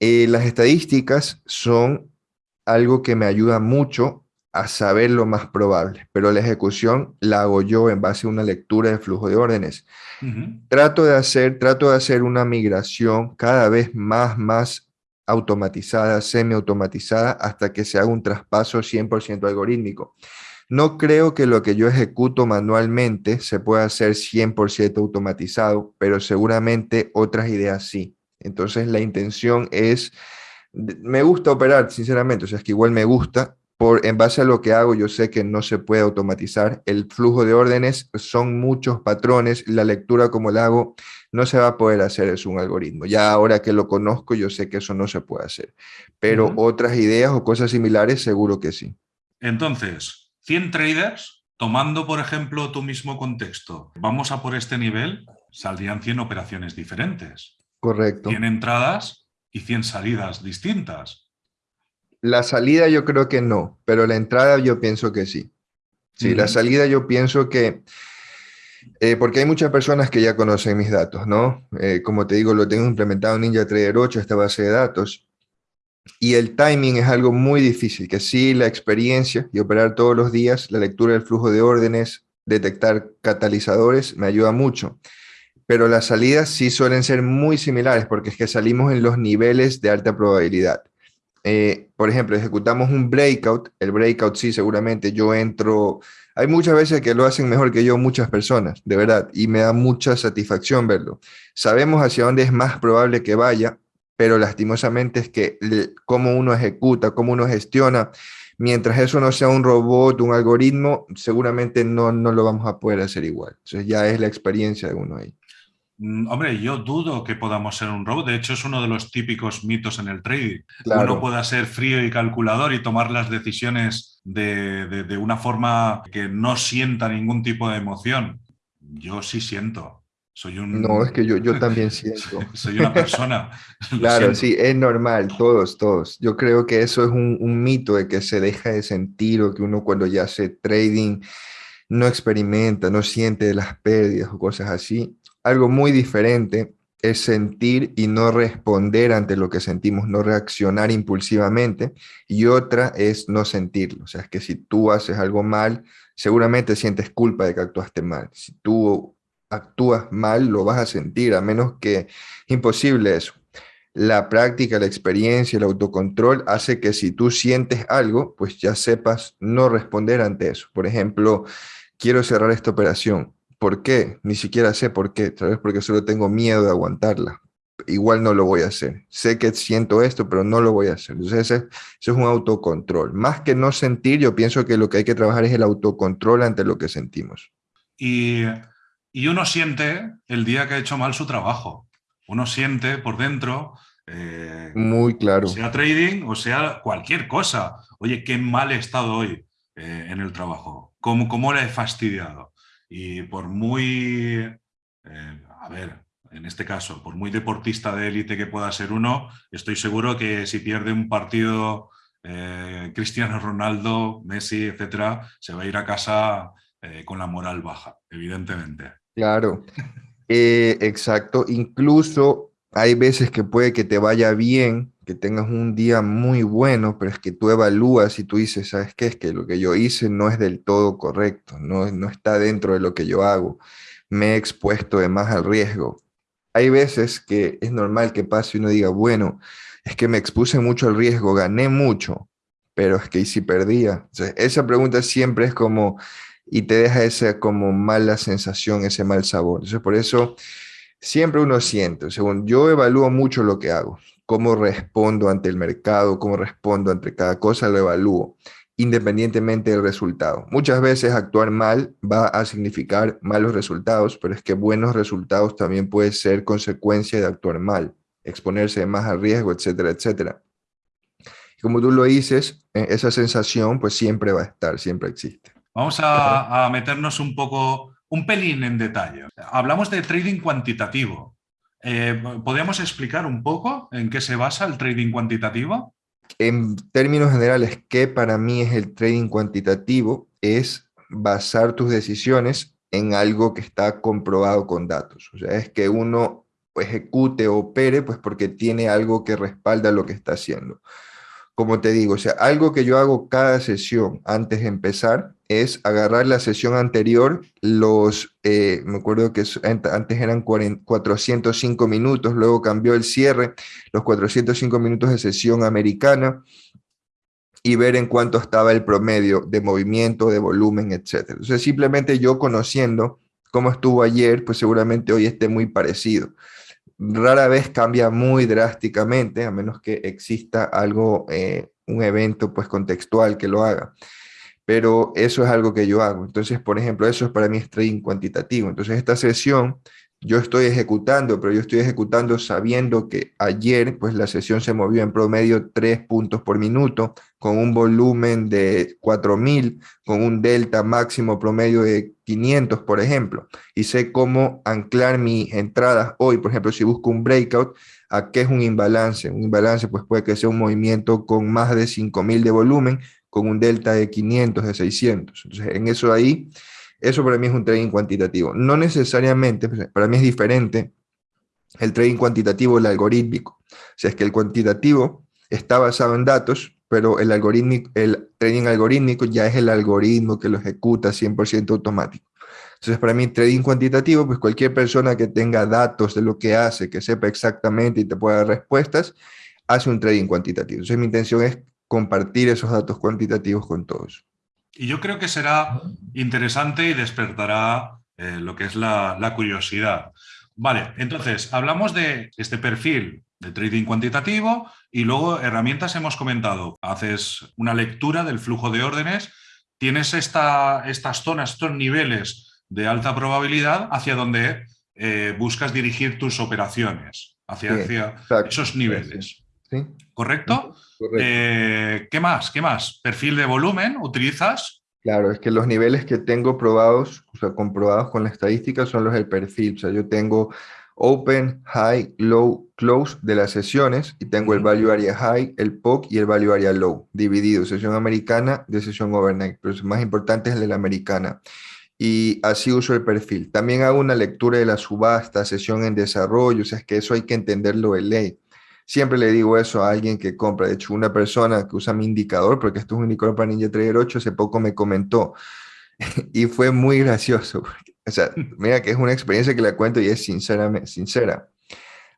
Eh, las estadísticas son algo que me ayuda mucho a saber lo más probable, pero la ejecución la hago yo en base a una lectura de flujo de órdenes. Trato de hacer, trato de hacer una migración cada vez más, más automatizada, semi-automatizada, hasta que se haga un traspaso 100% algorítmico. No creo que lo que yo ejecuto manualmente se pueda hacer 100% automatizado, pero seguramente otras ideas sí. Entonces la intención es, me gusta operar, sinceramente, o sea, es que igual me gusta, por, en base a lo que hago, yo sé que no se puede automatizar. El flujo de órdenes son muchos patrones, la lectura como la hago no se va a poder hacer, es un algoritmo. Ya ahora que lo conozco, yo sé que eso no se puede hacer. Pero otras ideas o cosas similares, seguro que sí. Entonces, 100 traders, tomando por ejemplo tu mismo contexto, vamos a por este nivel, saldrían 100 operaciones diferentes. Correcto. 100 entradas y 100 salidas distintas. La salida yo creo que no, pero la entrada yo pienso que sí. Sí, la salida yo pienso que eh, porque hay muchas personas que ya conocen mis datos, ¿no? Eh, como te digo, lo tengo implementado en NinjaTrader 8, esta base de datos, y el timing es algo muy difícil, que sí, la experiencia y operar todos los días, la lectura del flujo de órdenes, detectar catalizadores, me ayuda mucho. Pero las salidas sí suelen ser muy similares, porque es que salimos en los niveles de alta probabilidad. Eh, por ejemplo, ejecutamos un breakout, el breakout sí, seguramente yo entro hay muchas veces que lo hacen mejor que yo muchas personas, de verdad, y me da mucha satisfacción verlo. Sabemos hacia dónde es más probable que vaya, pero lastimosamente es que cómo uno ejecuta, cómo uno gestiona, mientras eso no sea un robot, un algoritmo, seguramente no, no lo vamos a poder hacer igual. Entonces ya es la experiencia de uno ahí. Mm, hombre, yo dudo que podamos ser un robot. De hecho, es uno de los típicos mitos en el trading. Uno pueda ser frío y calculador y tomar las decisiones de, una forma que no sienta ningún tipo de emoción. Yo sí siento. Soy un... No, es que yo, yo también [laughs] siento. Soy una persona. [laughs] claro, sí, es normal, todos, todos. Yo creo que eso es un, un mito de que se deja de sentir o que uno cuando ya hace trading no experimenta, no siente las pérdidas o cosas así algo muy diferente es sentir y no responder ante lo que sentimos, no reaccionar impulsivamente, y otra es no sentirlo. O sea, es que si tú haces algo mal, seguramente sientes culpa de que actuaste mal. Si tú actúas mal, lo vas a sentir, a menos que imposible eso. La práctica, la experiencia, el autocontrol hace que si tú sientes algo, pues ya sepas no responder ante eso. Por ejemplo, quiero cerrar esta operación ¿Por qué? Ni siquiera sé por qué. Tal vez porque solo tengo miedo de aguantarla. Igual no lo voy a hacer. Sé que siento esto, pero no lo voy a hacer. Entonces, ese, es un autocontrol. Más que no sentir, yo pienso que lo que hay que trabajar es el autocontrol ante lo que sentimos. Y, uno siente el día que ha hecho mal su trabajo. Uno siente por dentro eh, Muy claro. Sea trading o sea cualquier cosa. Oye, qué mal he estado hoy eh, en el trabajo. ¿Cómo, ¿Cómo le he fastidiado? Y por muy, eh, a ver, en este caso, por muy deportista de élite que pueda ser uno, estoy seguro que si pierde un partido eh, Cristiano Ronaldo, Messi, etcétera, se va a ir a casa eh, con la moral baja, evidentemente. Claro, exacto. Incluso hay veces que puede que te vaya bien, que tengas un día muy bueno, pero es que tú evalúas y tú dices, ¿sabes qué? Es que lo que yo hice no es del todo correcto, no, no está dentro de lo que yo hago, me he expuesto de más al riesgo. hay veces que es normal que pase y uno diga, bueno, es que me expuse mucho al riesgo, gané mucho, pero es que ¿y si perdía? esa pregunta siempre es como, y te deja esa como mala sensación, ese mal sabor. Entonces, por eso siempre uno siente, según yo evalúo mucho lo que hago, cómo respondo ante el mercado, cómo respondo ante cada cosa, lo evalúo independientemente del resultado. Muchas veces actuar mal va a significar malos resultados, pero es que buenos resultados también puede ser consecuencia de actuar mal, exponerse más al riesgo, etcétera, etcétera. como tú lo dices, eh, esa sensación pues siempre va a estar, siempre existe. Vamos a, meternos un poco, un pelín en detalle. Hablamos de trading cuantitativo. Eh, ¿Podríamos explicar un poco en qué se basa el trading cuantitativo? En términos generales, ¿qué para mí es el trading cuantitativo? Es basar tus decisiones en algo que está comprobado con datos. O sea, es que uno ejecute o opere pues porque tiene algo que respalda lo que está haciendo como te digo, o sea, algo que yo hago cada sesión antes de empezar es agarrar la sesión anterior, los, eh, me acuerdo que antes eran 405 minutos, luego cambió el cierre, los 405 minutos de sesión americana, y ver en cuánto estaba el promedio de movimiento, de volumen, etc. Entonces, simplemente yo conociendo cómo estuvo ayer, pues seguramente hoy esté muy parecido rara vez cambia muy drásticamente, a menos que exista algo, eh, un evento pues contextual que lo haga. Pero eso es algo que yo hago. Entonces, por ejemplo, eso es para mí trading cuantitativo. Entonces, esta sesión yo estoy ejecutando, pero yo estoy ejecutando sabiendo que ayer pues la sesión se movió en promedio 3 puntos por minuto, con un volumen de 4000, con un delta máximo promedio de 500, por ejemplo, y sé cómo anclar mis entradas hoy, por ejemplo, si busco un breakout, ¿a qué es un imbalance? Un imbalance pues puede que sea un movimiento con más de 5000 de volumen, con un delta de 500, de 600. Entonces, en eso ahí eso para mí es un trading cuantitativo. No necesariamente, pues, para mí es diferente el trading cuantitativo el algorítmico. O sea, es que el cuantitativo está basado en datos, pero el, algoritmo, el trading algorítmico ya es el algoritmo que lo ejecuta 100% automático. Entonces, para mí, trading cuantitativo, pues cualquier persona que tenga datos de lo que hace, que sepa exactamente y te pueda dar respuestas, hace un trading cuantitativo. Entonces, mi intención es compartir esos datos cuantitativos con todos. Y yo creo que será interesante y despertará eh, lo que es la, curiosidad. Vale, entonces hablamos de este perfil de trading cuantitativo y luego herramientas hemos comentado. Haces una lectura del flujo de órdenes, tienes esta, estas zonas, estos niveles de alta probabilidad hacia donde eh, buscas dirigir tus operaciones, hacia, esos niveles. ¿Correcto? Eh, ¿Qué más? ¿Qué más? ¿Perfil de volumen utilizas? Claro, es que los niveles que tengo probados, o sea, comprobados con la estadística son los del perfil. O sea, yo tengo open, high, low, close de las sesiones y tengo el value area high, el POC y el value area low, dividido, sesión americana de sesión overnight, pero el más importante es el de la americana. Y así uso el perfil. También hago una lectura de la subasta, sesión en desarrollo, o sea, es que eso hay que entenderlo de ley. Siempre le digo eso a alguien que compra. De hecho, una persona que usa mi indicador, porque esto es un indicador para Ninja Trader 8, hace poco me comentó [laughs] y fue muy gracioso. O sea, [laughs] mira que es una experiencia que le cuento y es sinceramente, sincera.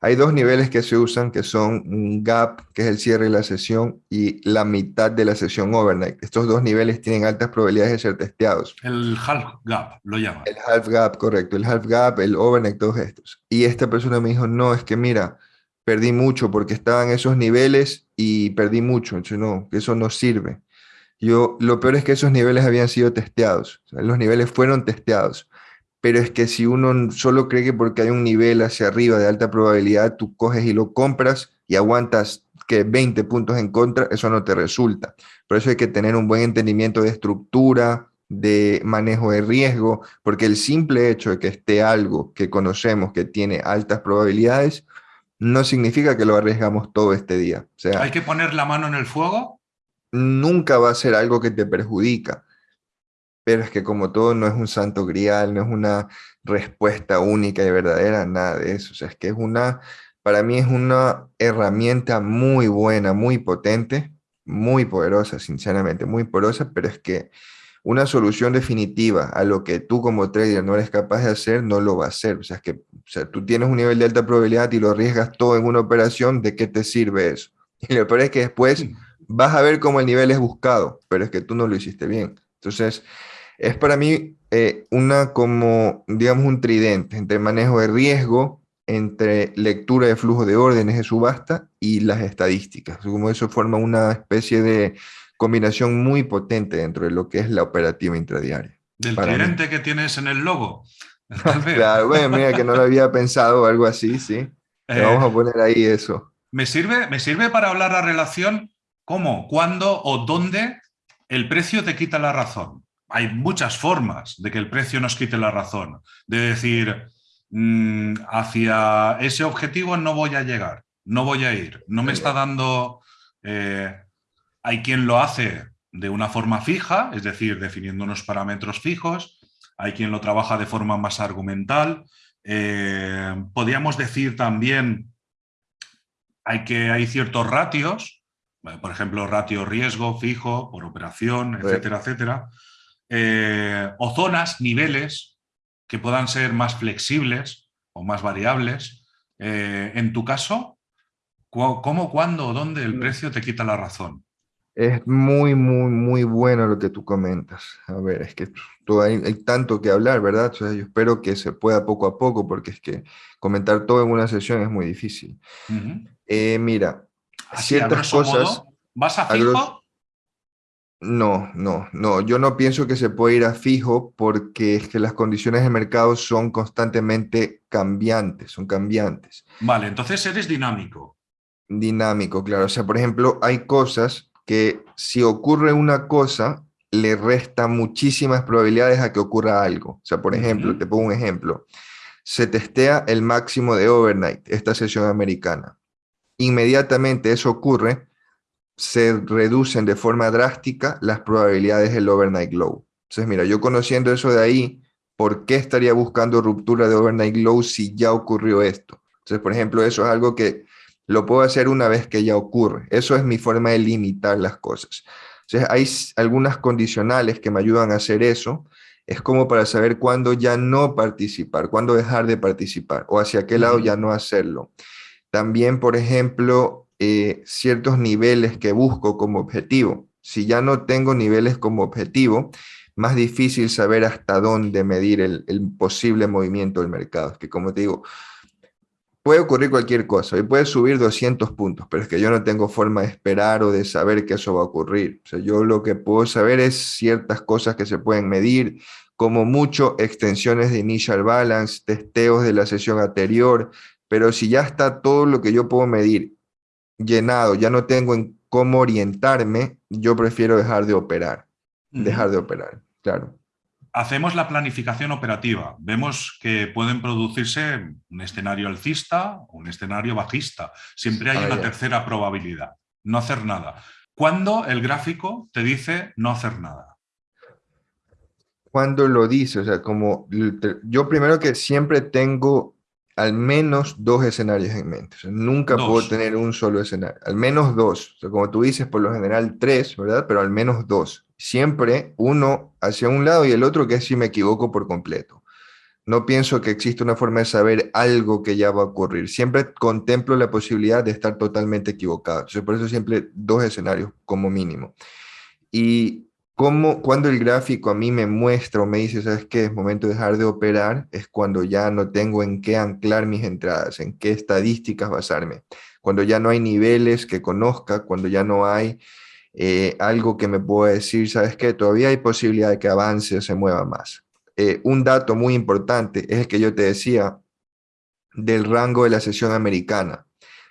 Hay dos niveles que se usan, que son un gap, que es el cierre de la sesión, y la mitad de la sesión overnight. Estos dos niveles tienen altas probabilidades de ser testeados. El half gap, lo llaman. El half gap, correcto. El half gap, el overnight, todos estos. Y esta persona me dijo, no, es que mira, perdí mucho porque estaba en esos niveles y perdí mucho. No, eso no sirve. Yo, lo peor es que esos niveles habían sido testeados. los niveles fueron testeados. Pero es que si uno solo cree que porque hay un nivel hacia arriba de alta probabilidad, tú coges y lo compras y aguantas que 20 puntos en contra, eso no te resulta. Por eso hay que tener un buen entendimiento de estructura, de manejo de riesgo, porque el simple hecho de que esté algo que conocemos que tiene altas probabilidades, no significa que lo arriesgamos todo este día. O sea, ¿Hay que poner la mano en el fuego? Nunca va a ser algo que te perjudica. Pero es que como todo no es un santo grial, no es una respuesta única y verdadera, nada de eso. O sea, es que es una, para mí es una herramienta muy buena, muy potente, muy poderosa, sinceramente, muy poderosa, pero es que una solución definitiva a lo que tú como trader no eres capaz de hacer, no lo va a hacer. O sea, es que o sea, tú tienes un nivel de alta probabilidad y lo arriesgas todo en una operación, ¿de qué te sirve eso? [laughs] Y lo peor es que después vas a ver cómo el nivel es buscado, pero es que tú no lo hiciste bien. Entonces, es para mí eh, una como, digamos, un tridente entre manejo de riesgo, entre lectura de flujo de órdenes de subasta y las estadísticas. Como eso forma una especie de combinación muy potente dentro de lo que es la operativa intradiaria. Del tridente que tienes en el logo. [laughs] claro, bueno, mira que no lo había pensado algo así, sí. Eh, vamos a poner ahí eso. Me sirve, me sirve para hablar la relación cómo, cuándo o dónde el precio te quita la razón. Hay muchas formas de que el precio nos quite la razón. De decir, mm, hacia ese objetivo no voy a llegar, no voy a ir, no me está dando eh, hay quien lo hace de una forma fija, es decir, definiendo unos parámetros fijos. Hay quien lo trabaja de forma más argumental. Eh, podríamos decir también hay que hay ciertos ratios, eh, por ejemplo, ratio riesgo fijo por operación, etcétera, etcétera. Eh, o zonas, niveles que puedan ser más flexibles o más variables. en tu caso, ¿cómo, cuándo, dónde el mm. precio te quita la razón? Es muy, muy, muy bueno lo que tú comentas. A ver, es que hay, tanto que hablar, ¿verdad? yo espero que se pueda poco a poco, porque es que comentar todo en una sesión es muy difícil. Eh, mira, ciertas cosas... ¿Vas a fijo? No, no, no. Yo no pienso que se pueda ir a fijo porque es que las condiciones de mercado son constantemente cambiantes, son cambiantes. Vale, entonces eres dinámico. Dinámico, claro. O sea, por ejemplo, hay cosas que si ocurre una cosa, le resta muchísimas probabilidades a que ocurra algo. O sea, por ejemplo, te pongo un ejemplo. Se testea el máximo de overnight, esta sesión americana. Inmediatamente eso ocurre, se reducen de forma drástica las probabilidades del overnight low. Entonces, mira, yo conociendo eso de ahí, ¿por qué estaría buscando ruptura de overnight low si ya ocurrió esto? Entonces, por ejemplo, eso es algo que lo puedo hacer una vez que ya ocurre. Eso es mi forma de limitar las cosas. Entonces, hay algunas condicionales que me ayudan a hacer eso. Es como para saber cuándo ya no participar, cuándo dejar de participar o hacia qué lado ya no hacerlo. También, por ejemplo, eh, ciertos niveles que busco como objetivo. Si ya no tengo niveles como objetivo, más difícil saber hasta dónde medir el, el posible movimiento del mercado. Que como te digo, puede ocurrir cualquier cosa y puede subir 200 puntos, pero es que yo no tengo forma de esperar o de saber que eso va a ocurrir. O sea, yo lo que puedo saber es ciertas cosas que se pueden medir, como mucho extensiones de initial balance, testeos de la sesión anterior, pero si ya está todo lo que yo puedo medir llenado, ya no tengo en cómo orientarme, yo prefiero dejar de operar, dejar de operar, claro hacemos la planificación operativa. Vemos que pueden producirse un escenario alcista o un escenario bajista. Siempre hay ah, una tercera probabilidad, no hacer nada. ¿Cuándo el gráfico te dice no hacer nada? Cuando lo dice, o sea, como yo primero que siempre tengo al menos dos escenarios en mente. nunca puedo tener un solo escenario. Al menos dos. O sea, como tú dices, por lo general tres, ¿verdad? Pero al menos dos siempre uno hacia un lado y el otro que es si me equivoco por completo. No pienso que existe una forma de saber algo que ya va a ocurrir. Siempre contemplo la posibilidad de estar totalmente equivocado. por eso siempre dos escenarios como mínimo. Y como cuando el gráfico a mí me muestra o me dice, ¿sabes qué? Es momento de dejar de operar, es cuando ya no tengo en qué anclar mis entradas, en qué estadísticas basarme. Cuando ya no hay niveles que conozca, cuando ya no hay eh, algo que me pueda decir, ¿sabes qué? Todavía hay posibilidad de que avance o se mueva más. Eh, un dato muy importante es el que yo te decía del rango de la sesión americana.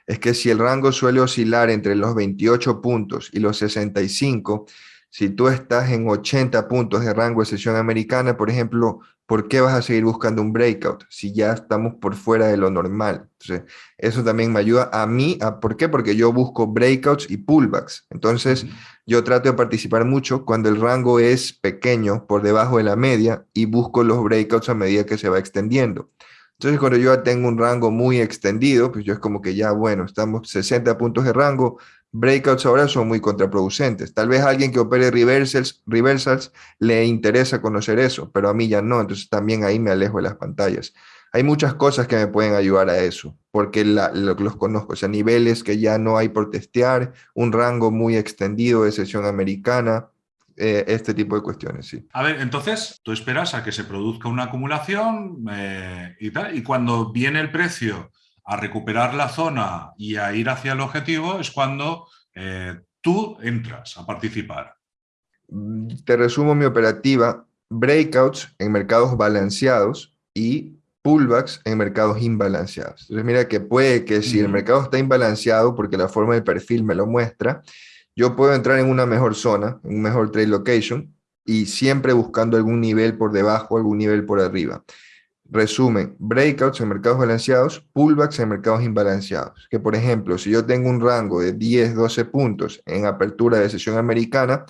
Es que si el rango suele oscilar entre los 28 puntos y los 65, si tú estás en 80 puntos de rango de sesión americana, por ejemplo, ¿por qué vas a seguir buscando un breakout si ya estamos por fuera de lo normal? Entonces, eso también me ayuda a mí. A, ¿Por qué? Porque yo busco breakouts y pullbacks. Entonces, yo trato de participar mucho cuando el rango es pequeño, por debajo de la media, y busco los breakouts a medida que se va extendiendo. Entonces, cuando yo tengo un rango muy extendido, pues yo es como que ya, bueno, estamos 60 puntos de rango, breakouts ahora son muy contraproducentes. Tal vez a alguien que opere reversals, reversals le interesa conocer eso, pero a mí ya no, entonces también ahí me alejo de las pantallas. Hay muchas cosas que me pueden ayudar a eso, porque los conozco, o sea, niveles que ya no hay por testear, un rango muy extendido de sesión americana, eh, este tipo de cuestiones, sí. A ver, entonces tú esperas a que se produzca una acumulación eh, y tal, y cuando viene el precio a recuperar la zona y a ir hacia el objetivo es cuando eh, tú entras a participar. Te resumo mi operativa, breakouts en mercados balanceados y pullbacks en mercados imbalanceados. Entonces mira que puede que si el mercado está imbalanceado, porque la forma del perfil me lo muestra, yo puedo entrar en una mejor zona, en un mejor trade location, y siempre buscando algún nivel por debajo, algún nivel por arriba. Resumen, breakouts en mercados balanceados, pullbacks en mercados imbalanceados. Que por ejemplo, si yo tengo un rango de 10, 12 puntos en apertura de sesión americana,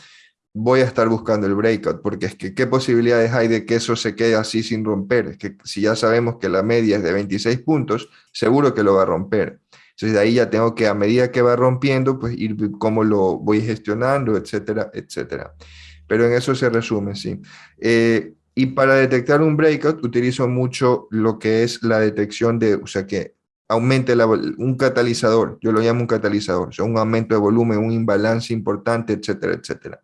voy a estar buscando el breakout, porque es que qué posibilidades hay de que eso se quede así sin romper. Es que si ya sabemos que la media es de 26 puntos, seguro que lo va a romper. Entonces de ahí ya tengo que a medida que va rompiendo, pues ir cómo lo voy gestionando, etcétera, etcétera. Pero en eso se resume, sí. Eh, y para detectar un breakout utilizo mucho lo que es la detección de, o sea, que aumente un catalizador, yo lo llamo un catalizador, o sea, un aumento de volumen, un imbalance importante, etcétera, etcétera.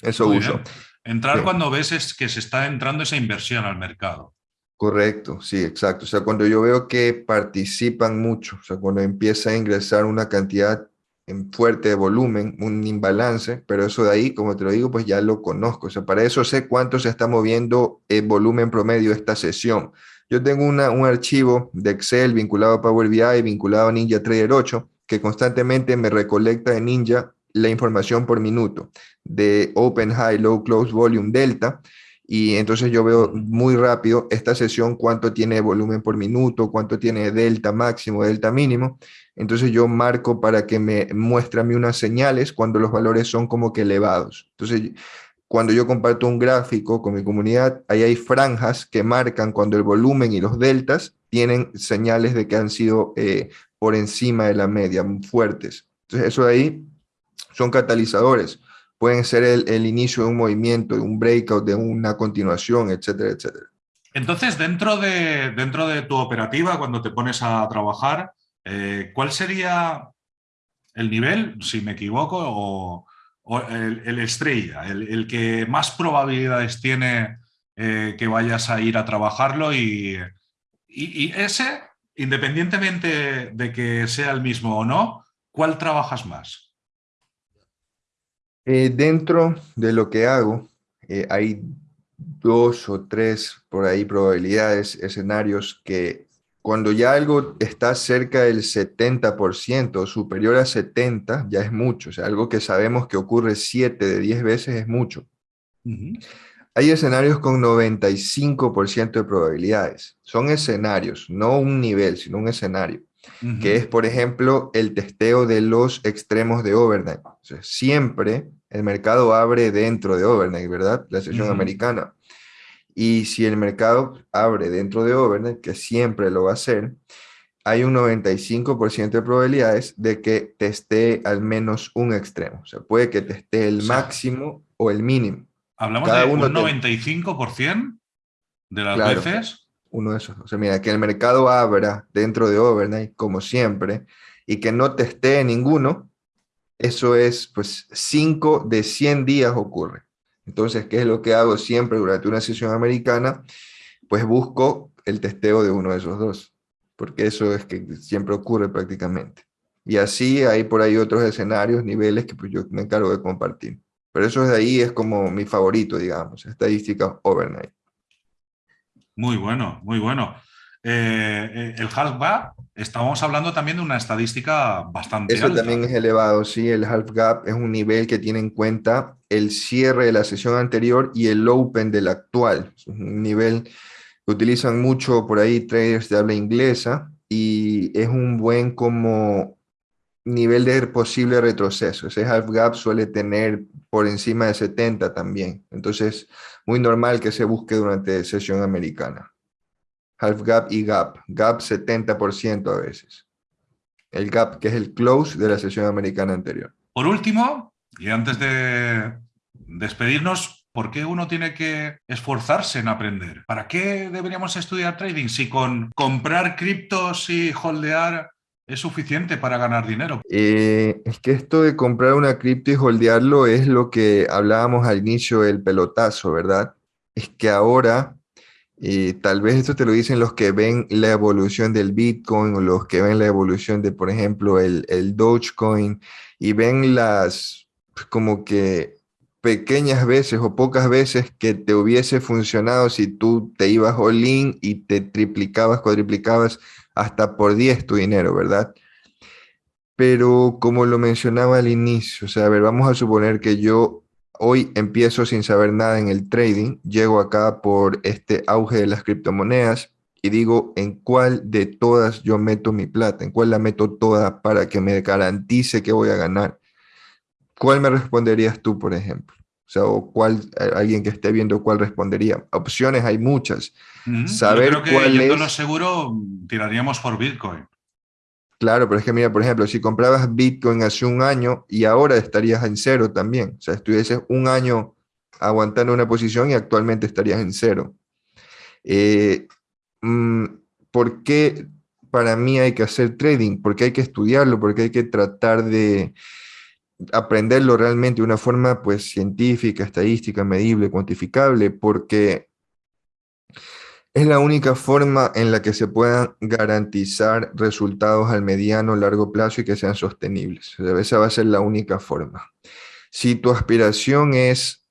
Eso uso. Entrar cuando ves es que se está entrando esa inversión al mercado. Correcto, sí, exacto. O sea, cuando yo veo que participan mucho, o sea, cuando empieza a ingresar una cantidad en fuerte volumen, un imbalance, pero eso de ahí, como te lo digo, pues ya lo conozco. O sea, para eso sé cuánto se está moviendo el volumen promedio esta sesión. Yo tengo una, un archivo de Excel vinculado a Power BI, vinculado a Ninja Trader 8, que constantemente me recolecta en Ninja la información por minuto de Open, High, Low, Close, Volume, Delta. Y entonces yo veo muy rápido esta sesión cuánto tiene volumen por minuto, cuánto tiene delta máximo, delta mínimo. Entonces yo marco para que me muestre a mí unas señales cuando los valores son como que elevados. Entonces cuando yo comparto un gráfico con mi comunidad, ahí hay franjas que marcan cuando el volumen y los deltas tienen señales de que han sido eh, por encima de la media, fuertes. Entonces eso de ahí son catalizadores. Pueden ser el, inicio de un movimiento, de un breakout, de una continuación, etcétera, etcétera. Entonces, dentro de, dentro de tu operativa, cuando te pones a trabajar, eh, ¿Cuál sería el nivel, si me equivoco, o, el, estrella, el, que más probabilidades tiene eh, que vayas a ir a trabajarlo y, ese, independientemente de que sea el mismo o no, ¿cuál trabajas más? Eh, dentro de lo que hago, hay dos o tres por ahí probabilidades, escenarios que cuando ya algo está cerca del 70%, superior a 70, ya es mucho. O sea, algo que sabemos que ocurre 7 de 10 veces es mucho. Hay escenarios con 95% de probabilidades. Son escenarios, no un nivel, sino un escenario. Que es, por ejemplo, el testeo de los extremos de overnight. O sea, siempre el mercado abre dentro de overnight, ¿verdad? La sesión americana. Y si el mercado abre dentro de overnight, que siempre lo va a hacer, hay un 95% de probabilidades de que teste al menos un extremo. O sea, puede que teste el máximo o el mínimo. ¿Hablamos de un 95% de las veces? Uno de esos. O sea, mira, que el mercado abra dentro de overnight, como siempre, y que no teste ninguno, eso es, pues, 5 de 100 días ocurre. Entonces, ¿qué es lo que hago siempre durante una sesión americana? Pues busco el testeo de uno de esos dos, porque eso es que siempre ocurre prácticamente. Y así hay por ahí otros escenarios, niveles que pues yo me encargo de compartir. Pero eso de ahí es como mi favorito, digamos, estadística overnight. Muy bueno, muy bueno. Eh, eh, el half gap, estamos hablando también de una estadística bastante Eso también es elevado, sí, el half gap es un nivel que tiene en cuenta el cierre de la sesión anterior y el open del actual. Es un nivel que utilizan mucho por ahí traders de habla inglesa y es un buen como nivel de posible retroceso. Ese half gap suele tener por encima de 70 también. Entonces, muy normal que se busque durante sesión americana half gap y gap. Gap 70% a veces. el gap, que es el close de la sesión americana anterior. Por último, y antes de despedirnos, ¿por qué uno tiene que esforzarse en aprender? ¿Para qué deberíamos estudiar trading si con comprar criptos y holdear es suficiente para ganar dinero? Eh, es que esto de comprar una cripto y holdearlo es lo que hablábamos al inicio del pelotazo, ¿verdad? Es que ahora, y tal vez esto te lo dicen los que ven la evolución del Bitcoin o los que ven la evolución de, por ejemplo, el, el Dogecoin y ven las como que pequeñas veces o pocas veces que te hubiese funcionado si tú te ibas all in y te triplicabas, cuadriplicabas hasta por 10 tu dinero, ¿verdad? Pero como lo mencionaba al inicio, o sea, a ver, vamos a suponer que yo hoy empiezo sin saber nada en el trading, llego acá por este auge de las criptomonedas y digo en cuál de todas yo meto mi plata, en cuál la meto toda para que me garantice que voy a ganar. ¿Cuál me responderías tú, por ejemplo? O sea, o cuál, alguien que esté viendo cuál respondería. Opciones hay muchas. Saber Yo creo que cuál es... seguro, tiraríamos por Bitcoin. Claro, pero es que mira, por ejemplo, si comprabas Bitcoin hace un año y ahora estarías en cero también. O sea, estuvieses un año aguantando una posición y actualmente estarías en cero. Eh, mm, ¿Por qué para mí hay que hacer trading? Porque hay que estudiarlo, porque hay que tratar de, aprenderlo realmente de una forma pues científica, estadística, medible, cuantificable, porque es la única forma en la que se puedan garantizar resultados al mediano, largo plazo y que sean sostenibles. Esa va a ser la única forma. Si tu aspiración es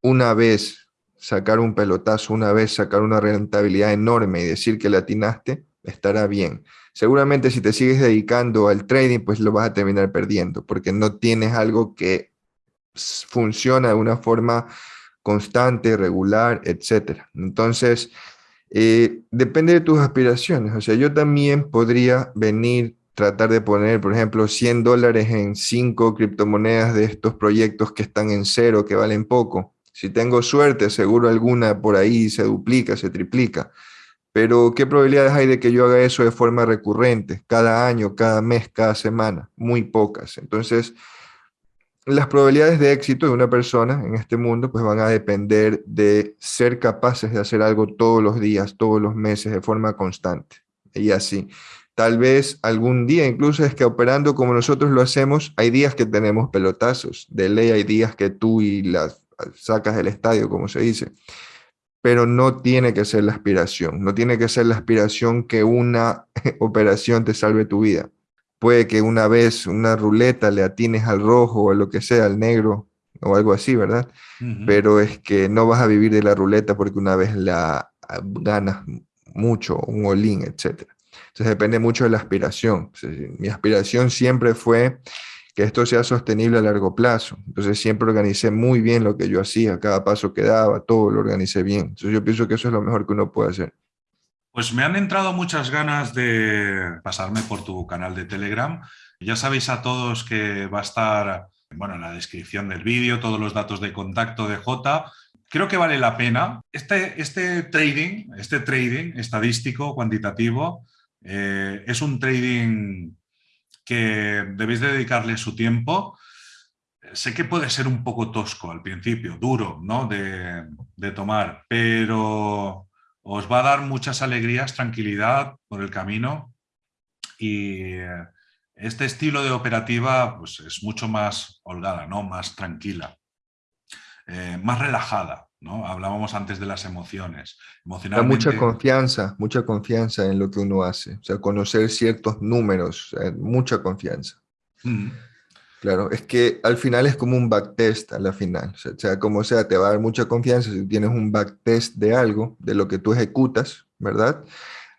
una vez sacar un pelotazo, una vez sacar una rentabilidad enorme y decir que la atinaste, estará bien. Seguramente si te sigues dedicando al trading, pues lo vas a terminar perdiendo, porque no tienes algo que funciona de una forma constante, regular, etc. Entonces, eh, depende de tus aspiraciones. O sea, yo también podría venir, tratar de poner, por ejemplo, 100 dólares en cinco criptomonedas de estos proyectos que están en cero, que valen poco. Si tengo suerte, seguro alguna por ahí se duplica, se triplica. Pero, ¿qué probabilidades hay de que yo haga eso de forma recurrente, cada año, cada mes, cada semana? Muy pocas. Entonces, las probabilidades de éxito de una persona en este mundo pues van a depender de ser capaces de hacer algo todos los días, todos los meses, de forma constante. Y así. Tal vez algún día, incluso es que operando como nosotros lo hacemos, hay días que tenemos pelotazos. De ley hay días que tú y las sacas del estadio, como se dice pero no tiene que ser la aspiración, no tiene que ser la aspiración que una [laughs] operación te salve tu vida. Puede que una vez una ruleta le atines al rojo o a lo que sea, al negro o algo así, ¿verdad? Pero es que no vas a vivir de la ruleta porque una vez la ah, ganas mucho, un olín, etc. Entonces depende mucho de la aspiración. Mi aspiración siempre fue que esto sea sostenible a largo plazo. Entonces siempre organicé muy bien lo que yo hacía, cada paso que daba, todo lo organicé bien. Entonces yo pienso que eso es lo mejor que uno puede hacer. Pues me han entrado muchas ganas de pasarme por tu canal de Telegram. Ya sabéis a todos que va a estar bueno, en la descripción del vídeo todos los datos de contacto de J. Creo que vale la pena. Este, este trading, este trading estadístico, cuantitativo, eh, es un trading que debéis dedicarle su tiempo. Sé que puede ser un poco tosco al principio, duro ¿no? de, tomar, pero os va a dar muchas alegrías, tranquilidad por el camino y este estilo de operativa pues, es mucho más holgada, ¿no? más tranquila, eh, más relajada. ¿no? Hablábamos antes de las emociones. Emocionalmente... mucha confianza, mucha confianza en lo que uno hace. O sea, conocer ciertos números, mucha confianza. Claro, es que al final es como un backtest a la final. O sea, como sea, te va a dar mucha confianza si tienes un backtest de algo, de lo que tú ejecutas, ¿verdad?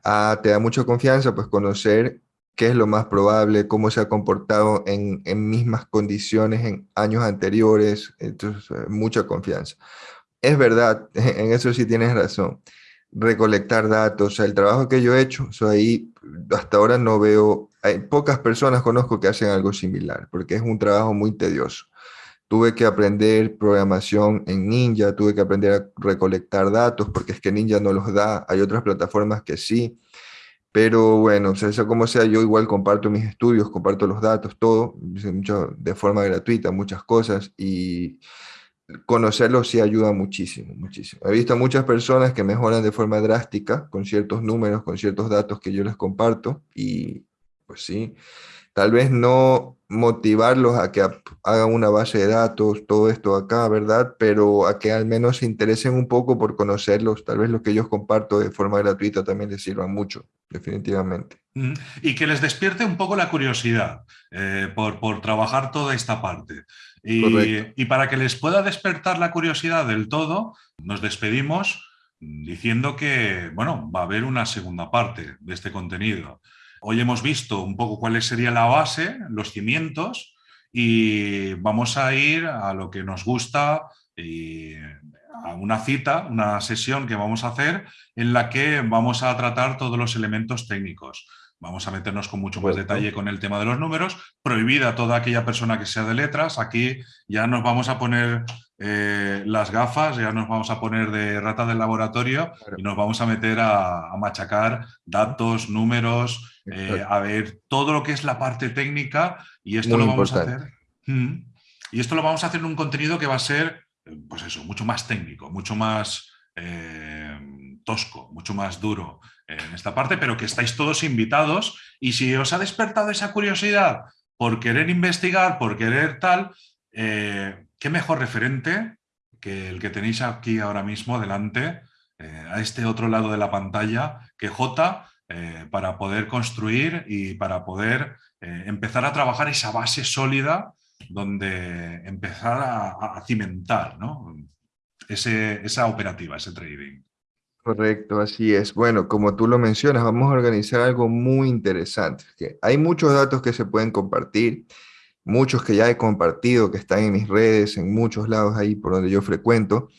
Ah, te da mucha confianza, pues conocer qué es lo más probable, cómo se ha comportado en, en mismas condiciones en años anteriores, entonces mucha confianza. Es verdad, [laughs] en eso sí tienes razón. Recolectar datos, el trabajo que yo he hecho, ahí hasta ahora no veo, hay pocas personas conozco que hacen algo similar, porque es un trabajo muy tedioso. Tuve que aprender programación en Ninja, tuve que aprender a recolectar datos, porque es que Ninja no los da, hay otras plataformas que sí. Pero bueno, o sea, como sea, yo igual comparto mis estudios, comparto los datos, todo, de forma gratuita, muchas cosas, y conocerlos sí ayuda muchísimo, muchísimo. He visto muchas personas que mejoran de forma drástica con ciertos números, con ciertos datos que yo les comparto, y pues sí, tal vez no motivarlos a que hagan una base de datos, todo esto acá, ¿verdad? Pero a que al menos se interesen un poco por conocerlos, tal vez lo que yo comparto de forma gratuita también les sirva mucho, definitivamente. Y que les despierte un poco la curiosidad eh, por, por, trabajar toda esta parte. Y, y para que les pueda despertar la curiosidad del todo, nos despedimos diciendo que, bueno, va a haber una segunda parte de este contenido. Hoy hemos visto un poco cuál sería la base, los cimientos, y vamos a ir a lo que nos gusta y a una cita, una sesión que vamos a hacer en la que vamos a tratar todos los elementos técnicos. Vamos a meternos con mucho más detalle con el tema de los números. Prohibida toda aquella persona que sea de letras. Aquí ya nos vamos a poner eh, las gafas, ya nos vamos a poner de rata del laboratorio y nos vamos a meter a, machacar datos, números, eh, a ver todo lo que es la parte técnica y esto lo vamos a hacer. Mm. y esto lo vamos a hacer en un contenido que va a ser, pues eso, mucho más técnico, mucho más eh, tosco, mucho más duro en esta parte, pero que estáis todos invitados y si os ha despertado esa curiosidad por querer investigar, por querer tal, qué mejor referente que el que tenéis aquí ahora mismo delante, eh, a este otro lado de la pantalla, que J, eh, para poder construir y para poder eh, empezar a trabajar esa base sólida donde empezar a, cimentar ¿no? esa operativa, ese trading. Correcto, así es. Bueno, como tú lo mencionas, vamos a organizar algo muy interesante. Hay muchos datos que se pueden compartir muchos que ya he compartido, que están en mis redes, en muchos lados ahí por donde yo frecuento,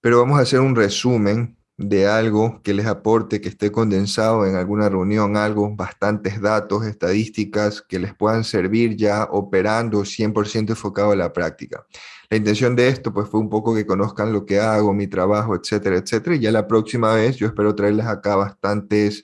pero vamos a hacer un resumen de algo que les aporte, que esté condensado en alguna reunión, algo, bastantes datos, estadísticas que les puedan servir ya operando 100% enfocado a la práctica. La intención de esto pues fue un poco que conozcan lo que hago, mi trabajo, etcétera, etcétera, y ya la próxima vez yo espero traerles acá bastantes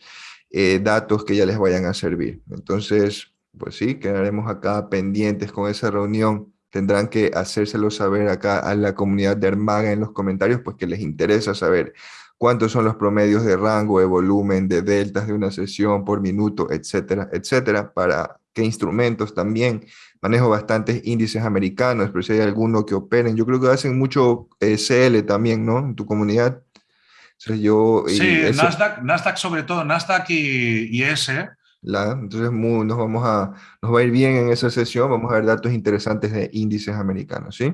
eh, datos que ya les vayan a servir. Entonces, pues sí, quedaremos acá pendientes con esa reunión. Tendrán que hacérselo saber acá a la comunidad de Armaga en los comentarios, pues que les interesa saber cuántos son los promedios de rango, de volumen, de deltas de una sesión por minuto, etcétera, etcétera, para qué instrumentos también. Manejo bastantes índices americanos, pero si hay alguno que operen, yo creo que hacen mucho eh, CL también, ¿no? En tu comunidad. yo, sí, Nasdaq, Nasdaq sobre todo, Nasdaq y, y ese entonces nos, vamos a, nos va a ir bien en esa sesión, vamos a ver datos interesantes de índices americanos, ¿sí?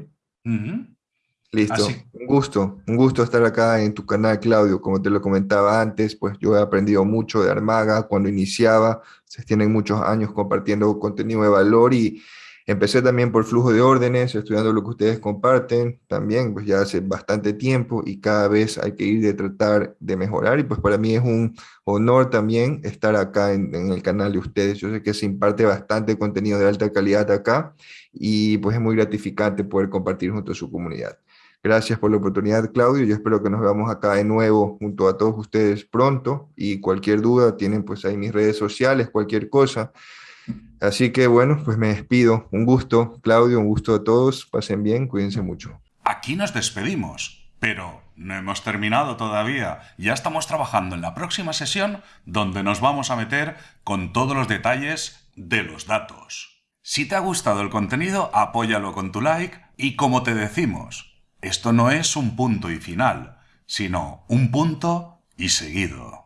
Listo, un gusto, un gusto estar acá en tu canal, Claudio. Como te lo comentaba antes, pues yo he aprendido mucho de Armaga. Cuando iniciaba, se tienen muchos años compartiendo contenido de valor y Empecé también por flujo de órdenes, estudiando lo que ustedes comparten, también pues ya hace bastante tiempo y cada vez hay que ir de tratar de mejorar y pues para mí es un honor también estar acá en, el canal de ustedes. Yo sé que se imparte bastante contenido de alta calidad acá y pues es muy gratificante poder compartir junto a su comunidad. Gracias por la oportunidad, Claudio. Yo espero que nos veamos acá de nuevo junto a todos ustedes pronto y cualquier duda tienen pues ahí mis redes sociales, cualquier cosa. Así que bueno, pues me despido. Un gusto, Claudio, un gusto a todos. Pasen bien, cuídense mucho. Aquí nos despedimos, pero no hemos terminado todavía. Ya estamos trabajando en la próxima sesión donde nos vamos a meter con todos los detalles de los datos. Si te ha gustado el contenido, apóyalo con tu like y como te decimos, esto no es un punto y final, sino un punto y seguido.